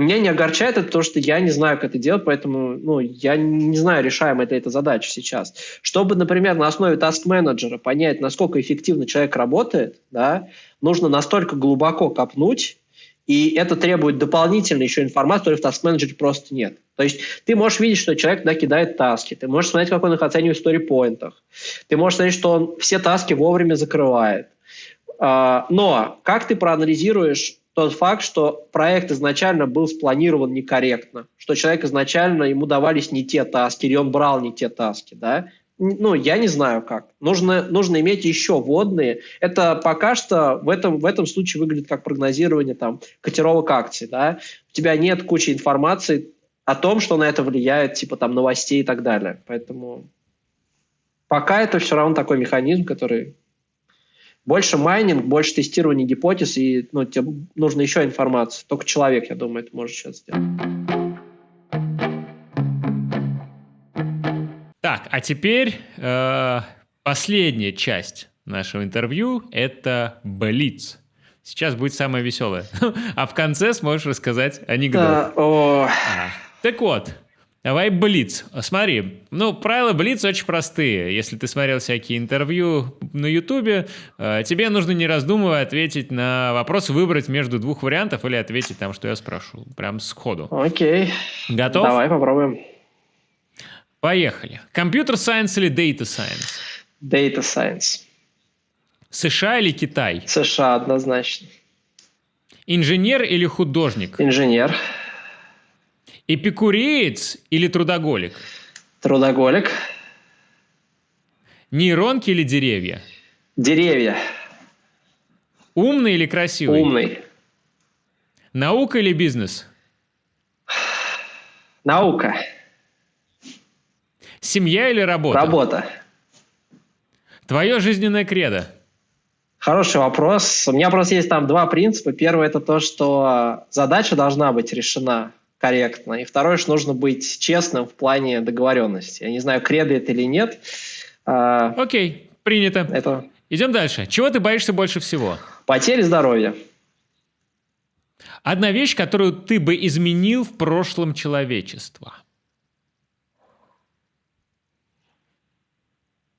B: меня не огорчает это то, что я не знаю, как это делать, поэтому ну, я не знаю, решаем это эта задача сейчас. Чтобы, например, на основе task-менеджера понять, насколько эффективно человек работает, да, нужно настолько глубоко копнуть, и это требует дополнительной еще информации, которой в Task Manager просто нет. То есть ты можешь видеть, что человек да, кидает таски, ты можешь смотреть, как он их оценивает в сторипоинтах, ты можешь смотреть, что он все таски вовремя закрывает. А, но как ты проанализируешь тот факт, что проект изначально был спланирован некорректно, что человек изначально, ему давались не те таски, или он брал не те таски, да, ну, я не знаю как. Нужно, нужно иметь еще водные. Это пока что в этом, в этом случае выглядит как прогнозирование там, котировок акций. Да? У тебя нет кучи информации о том, что на это влияет, типа там новостей и так далее. Поэтому пока это все равно такой механизм, который больше майнинг, больше тестирования гипотез, и ну, тебе нужно еще информация. Только человек, я думаю, это может сейчас сделать.
A: Так, а теперь э, последняя часть нашего интервью – это Блиц. Сейчас будет самое веселое. а в конце сможешь рассказать анекдот. О... а. Так вот, Давай Блиц. Смотри, ну, правила Блиц очень простые. Если ты смотрел всякие интервью на Ютубе, э, тебе нужно не раздумывая ответить на вопрос, выбрать между двух вариантов или ответить там, что я спрошу. Прям сходу.
B: Окей.
A: Готов?
B: Давай попробуем.
A: Поехали. Компьютер сайенс или Data Science?
B: Data Science.
A: США или Китай?
B: США однозначно.
A: Инженер или художник?
B: Инженер.
A: Эпикуреец или трудоголик?
B: Трудоголик.
A: Нейронки или деревья?
B: Деревья.
A: Умный или красивый?
B: Умный.
A: Наука или бизнес?
B: Наука.
A: Семья или работа?
B: Работа.
A: Твое жизненное кредо?
B: Хороший вопрос. У меня просто есть там два принципа. Первый – это то, что задача должна быть решена корректно. И второе, что нужно быть честным в плане договоренности. Я не знаю, кредо это или нет.
A: А, Окей, принято.
B: Это...
A: Идем дальше. Чего ты боишься больше всего?
B: Потери здоровья.
A: Одна вещь, которую ты бы изменил в прошлом человечества.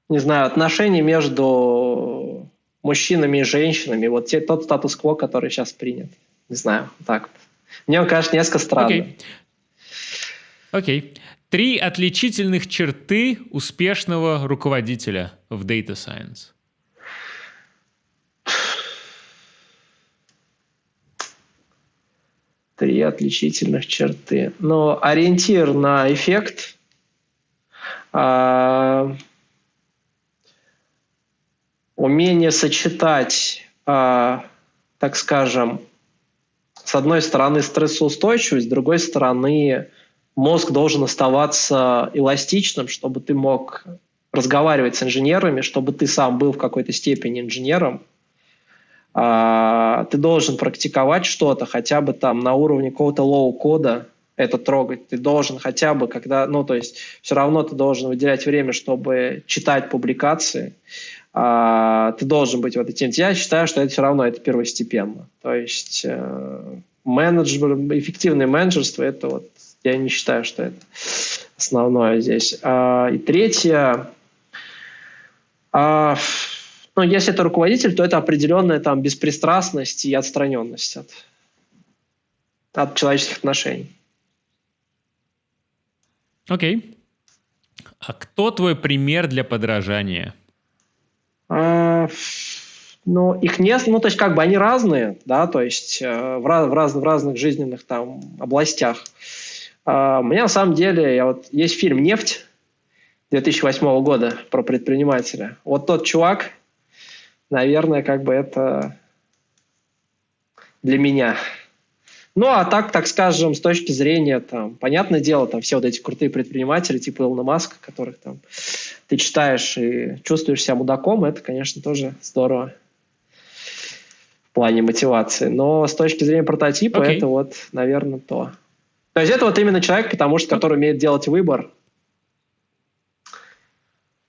B: Не знаю, отношения между мужчинами и женщинами. Вот те, тот статус-кво, который сейчас принят. Не знаю, так. Мне он кажется несколько странным.
A: Окей. Окей. Три отличительных черты успешного руководителя в Data Science.
B: Три отличительных черты. Но ориентир на эффект. А, умение сочетать, а, так скажем, с одной стороны стрессоустойчивость, с другой стороны мозг должен оставаться эластичным, чтобы ты мог разговаривать с инженерами, чтобы ты сам был в какой-то степени инженером. А, ты должен практиковать что-то хотя бы там на уровне какого-то лоу-кода, это трогать. Ты должен хотя бы, когда, ну, то есть все равно ты должен выделять время, чтобы читать публикации, а, ты должен быть в этой теме. Я считаю, что это все равно это первостепенно. То есть э, менеджер, эффективное менеджерство, это вот, я не считаю, что это основное здесь. А, и третье, а, ну, если это руководитель, то это определенная там беспристрастность и отстраненность от, от человеческих отношений.
A: Окей. Okay. А кто твой пример для подражания?
B: А, ну, их не, ну, то есть как бы они разные, да, то есть э, в, раз, в, раз, в разных жизненных там областях. Uh, у меня на самом деле, я вот, есть фильм «Нефть» 2008 года про предпринимателя. Вот тот чувак, наверное, как бы это для меня. Ну, а так, так скажем, с точки зрения, там, понятное дело, там все вот эти крутые предприниматели, типа Илона Маска, которых там ты читаешь и чувствуешь себя мудаком, это, конечно, тоже здорово в плане мотивации. Но с точки зрения прототипа, okay. это вот, наверное, то. То есть это вот именно человек, потому что, который умеет делать выбор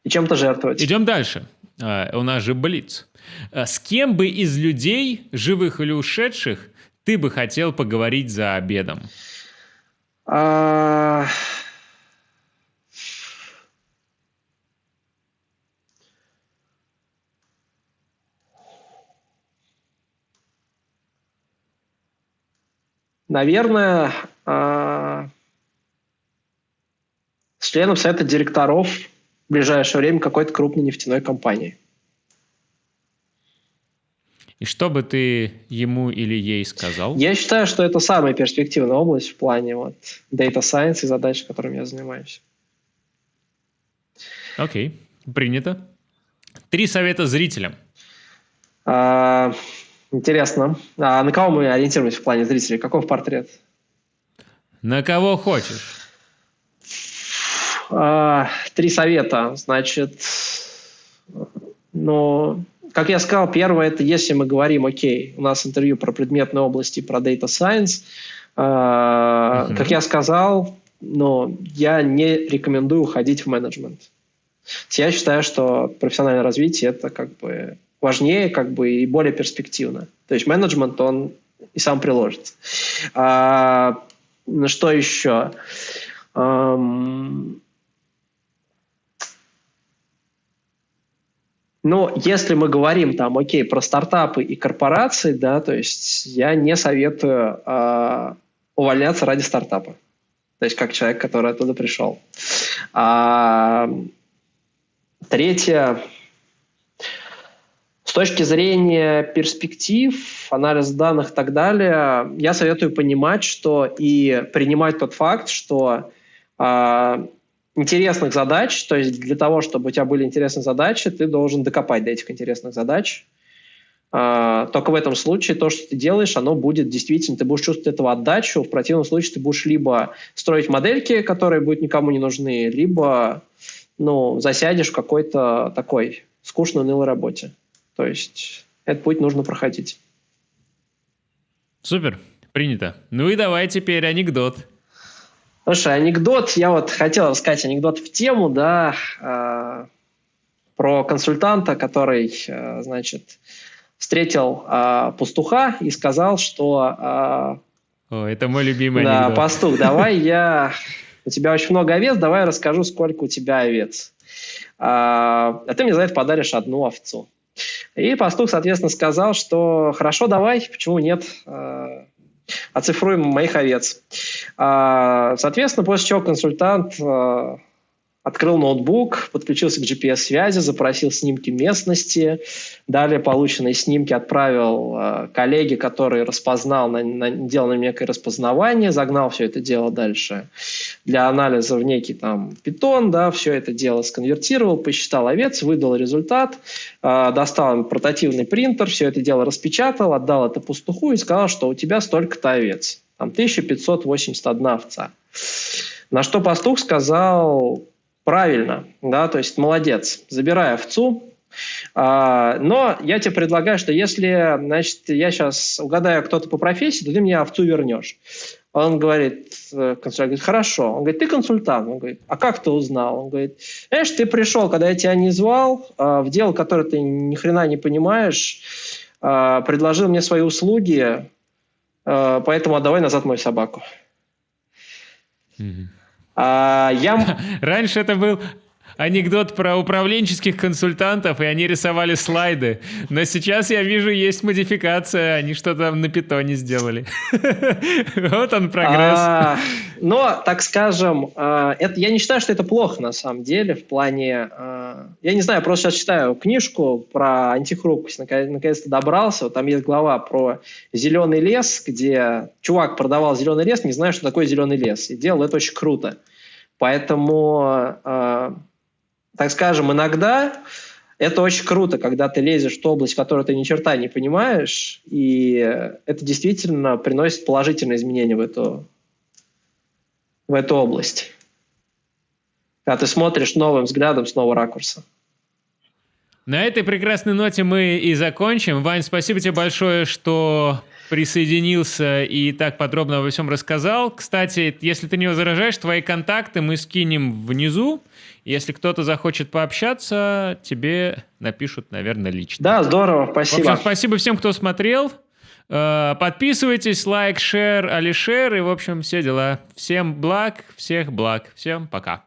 B: и чем-то жертвовать.
A: Идем дальше. Uh, у нас же Блиц. Uh, с кем бы из людей, живых или ушедших, ты бы хотел поговорить за обедом?
B: А... Наверное, а... членом совета директоров в ближайшее время какой-то крупной нефтяной компании.
A: И что бы ты ему или ей сказал?
B: Я считаю, что это самая перспективная область в плане вот data science и задач, которыми я занимаюсь.
A: Окей, принято. Три совета зрителям.
B: А, интересно. А на кого мы ориентируемся в плане зрителей? Каков портрет?
A: На кого хочешь.
B: А, три совета. Значит, ну, как я сказал, первое, это если мы говорим, окей, у нас интервью про предметные области, про data science, э, uh-huh. как я сказал, но я не рекомендую уходить в менеджмент. Я считаю, что профессиональное развитие это как бы важнее, как бы и более перспективно. То есть менеджмент он и сам приложится. А, что еще? Um, Но если мы говорим там, окей, про стартапы и корпорации, да, то есть я не советую э, увольняться ради стартапа. То есть как человек, который оттуда пришел. А, третье. С точки зрения перспектив, анализ данных и так далее, я советую понимать, что и принимать тот факт, что э, интересных задач, то есть для того, чтобы у тебя были интересные задачи, ты должен докопать до этих интересных задач. А, только в этом случае то, что ты делаешь, оно будет действительно, ты будешь чувствовать этого отдачу, в противном случае ты будешь либо строить модельки, которые будут никому не нужны, либо ну, засядешь в какой-то такой скучной, унылой работе. То есть этот путь нужно проходить.
A: Супер, принято. Ну и давай теперь анекдот.
B: Слушай, анекдот, я вот хотел рассказать анекдот в тему, да, э, про консультанта, который, э, значит, встретил э, пастуха и сказал, что...
A: Э, О, это мой любимый
B: да, анекдот. пастух, давай я... У тебя очень много овец, давай я расскажу, сколько у тебя овец. А, а ты мне за это подаришь одну овцу. И пастух, соответственно, сказал, что хорошо, давай, почему нет, оцифруем моих овец. А, соответственно, после чего консультант а, открыл ноутбук, подключился к GPS-связи, запросил снимки местности, далее полученные снимки отправил э, коллеге, который распознал, на, на, делал на некое распознавание, загнал все это дело дальше для анализа в некий там питон, да, все это дело сконвертировал, посчитал овец, выдал результат, э, достал портативный принтер, все это дело распечатал, отдал это пастуху и сказал, что у тебя столько-то овец, там 1581 овца. На что пастух сказал, Правильно, да, то есть молодец, забирай овцу. А, но я тебе предлагаю, что если, значит, я сейчас угадаю кто-то по профессии, то ты мне овцу вернешь. Он говорит, э, консультант говорит, хорошо. Он говорит, ты консультант. Он говорит, а как ты узнал? Он говорит, знаешь, ты пришел, когда я тебя не звал, а, в дело, которое ты ни хрена не понимаешь, а, предложил мне свои услуги, поэтому отдавай назад мою собаку.
A: Mm-hmm. А, я... Раньше это был анекдот про управленческих консультантов, и они рисовали слайды. Но сейчас я вижу, есть модификация, они что-то на питоне сделали. Вот он прогресс. А,
B: но, так скажем, а, я не считаю, что это плохо на самом деле, в плане... А, я не знаю, просто сейчас читаю книжку про антихрупкость, наконец-то добрался. там есть глава про зеленый лес, где чувак продавал зеленый лес, не зная, что такое зеленый лес. И делал это очень круто. Поэтому так скажем, иногда это очень круто, когда ты лезешь в ту область, в которой ты ни черта не понимаешь, и это действительно приносит положительные изменения в эту, в эту область. Когда ты смотришь новым взглядом с нового ракурса.
A: На этой прекрасной ноте мы и закончим. Вань, спасибо тебе большое, что присоединился и так подробно обо всем рассказал. Кстати, если ты не возражаешь, твои контакты мы скинем внизу. Если кто-то захочет пообщаться, тебе напишут, наверное, лично.
B: Да, здорово, спасибо. В общем,
A: спасибо всем, кто смотрел. Э, подписывайтесь, лайк, шер, алишер и, в общем, все дела. Всем благ, всех благ. Всем пока.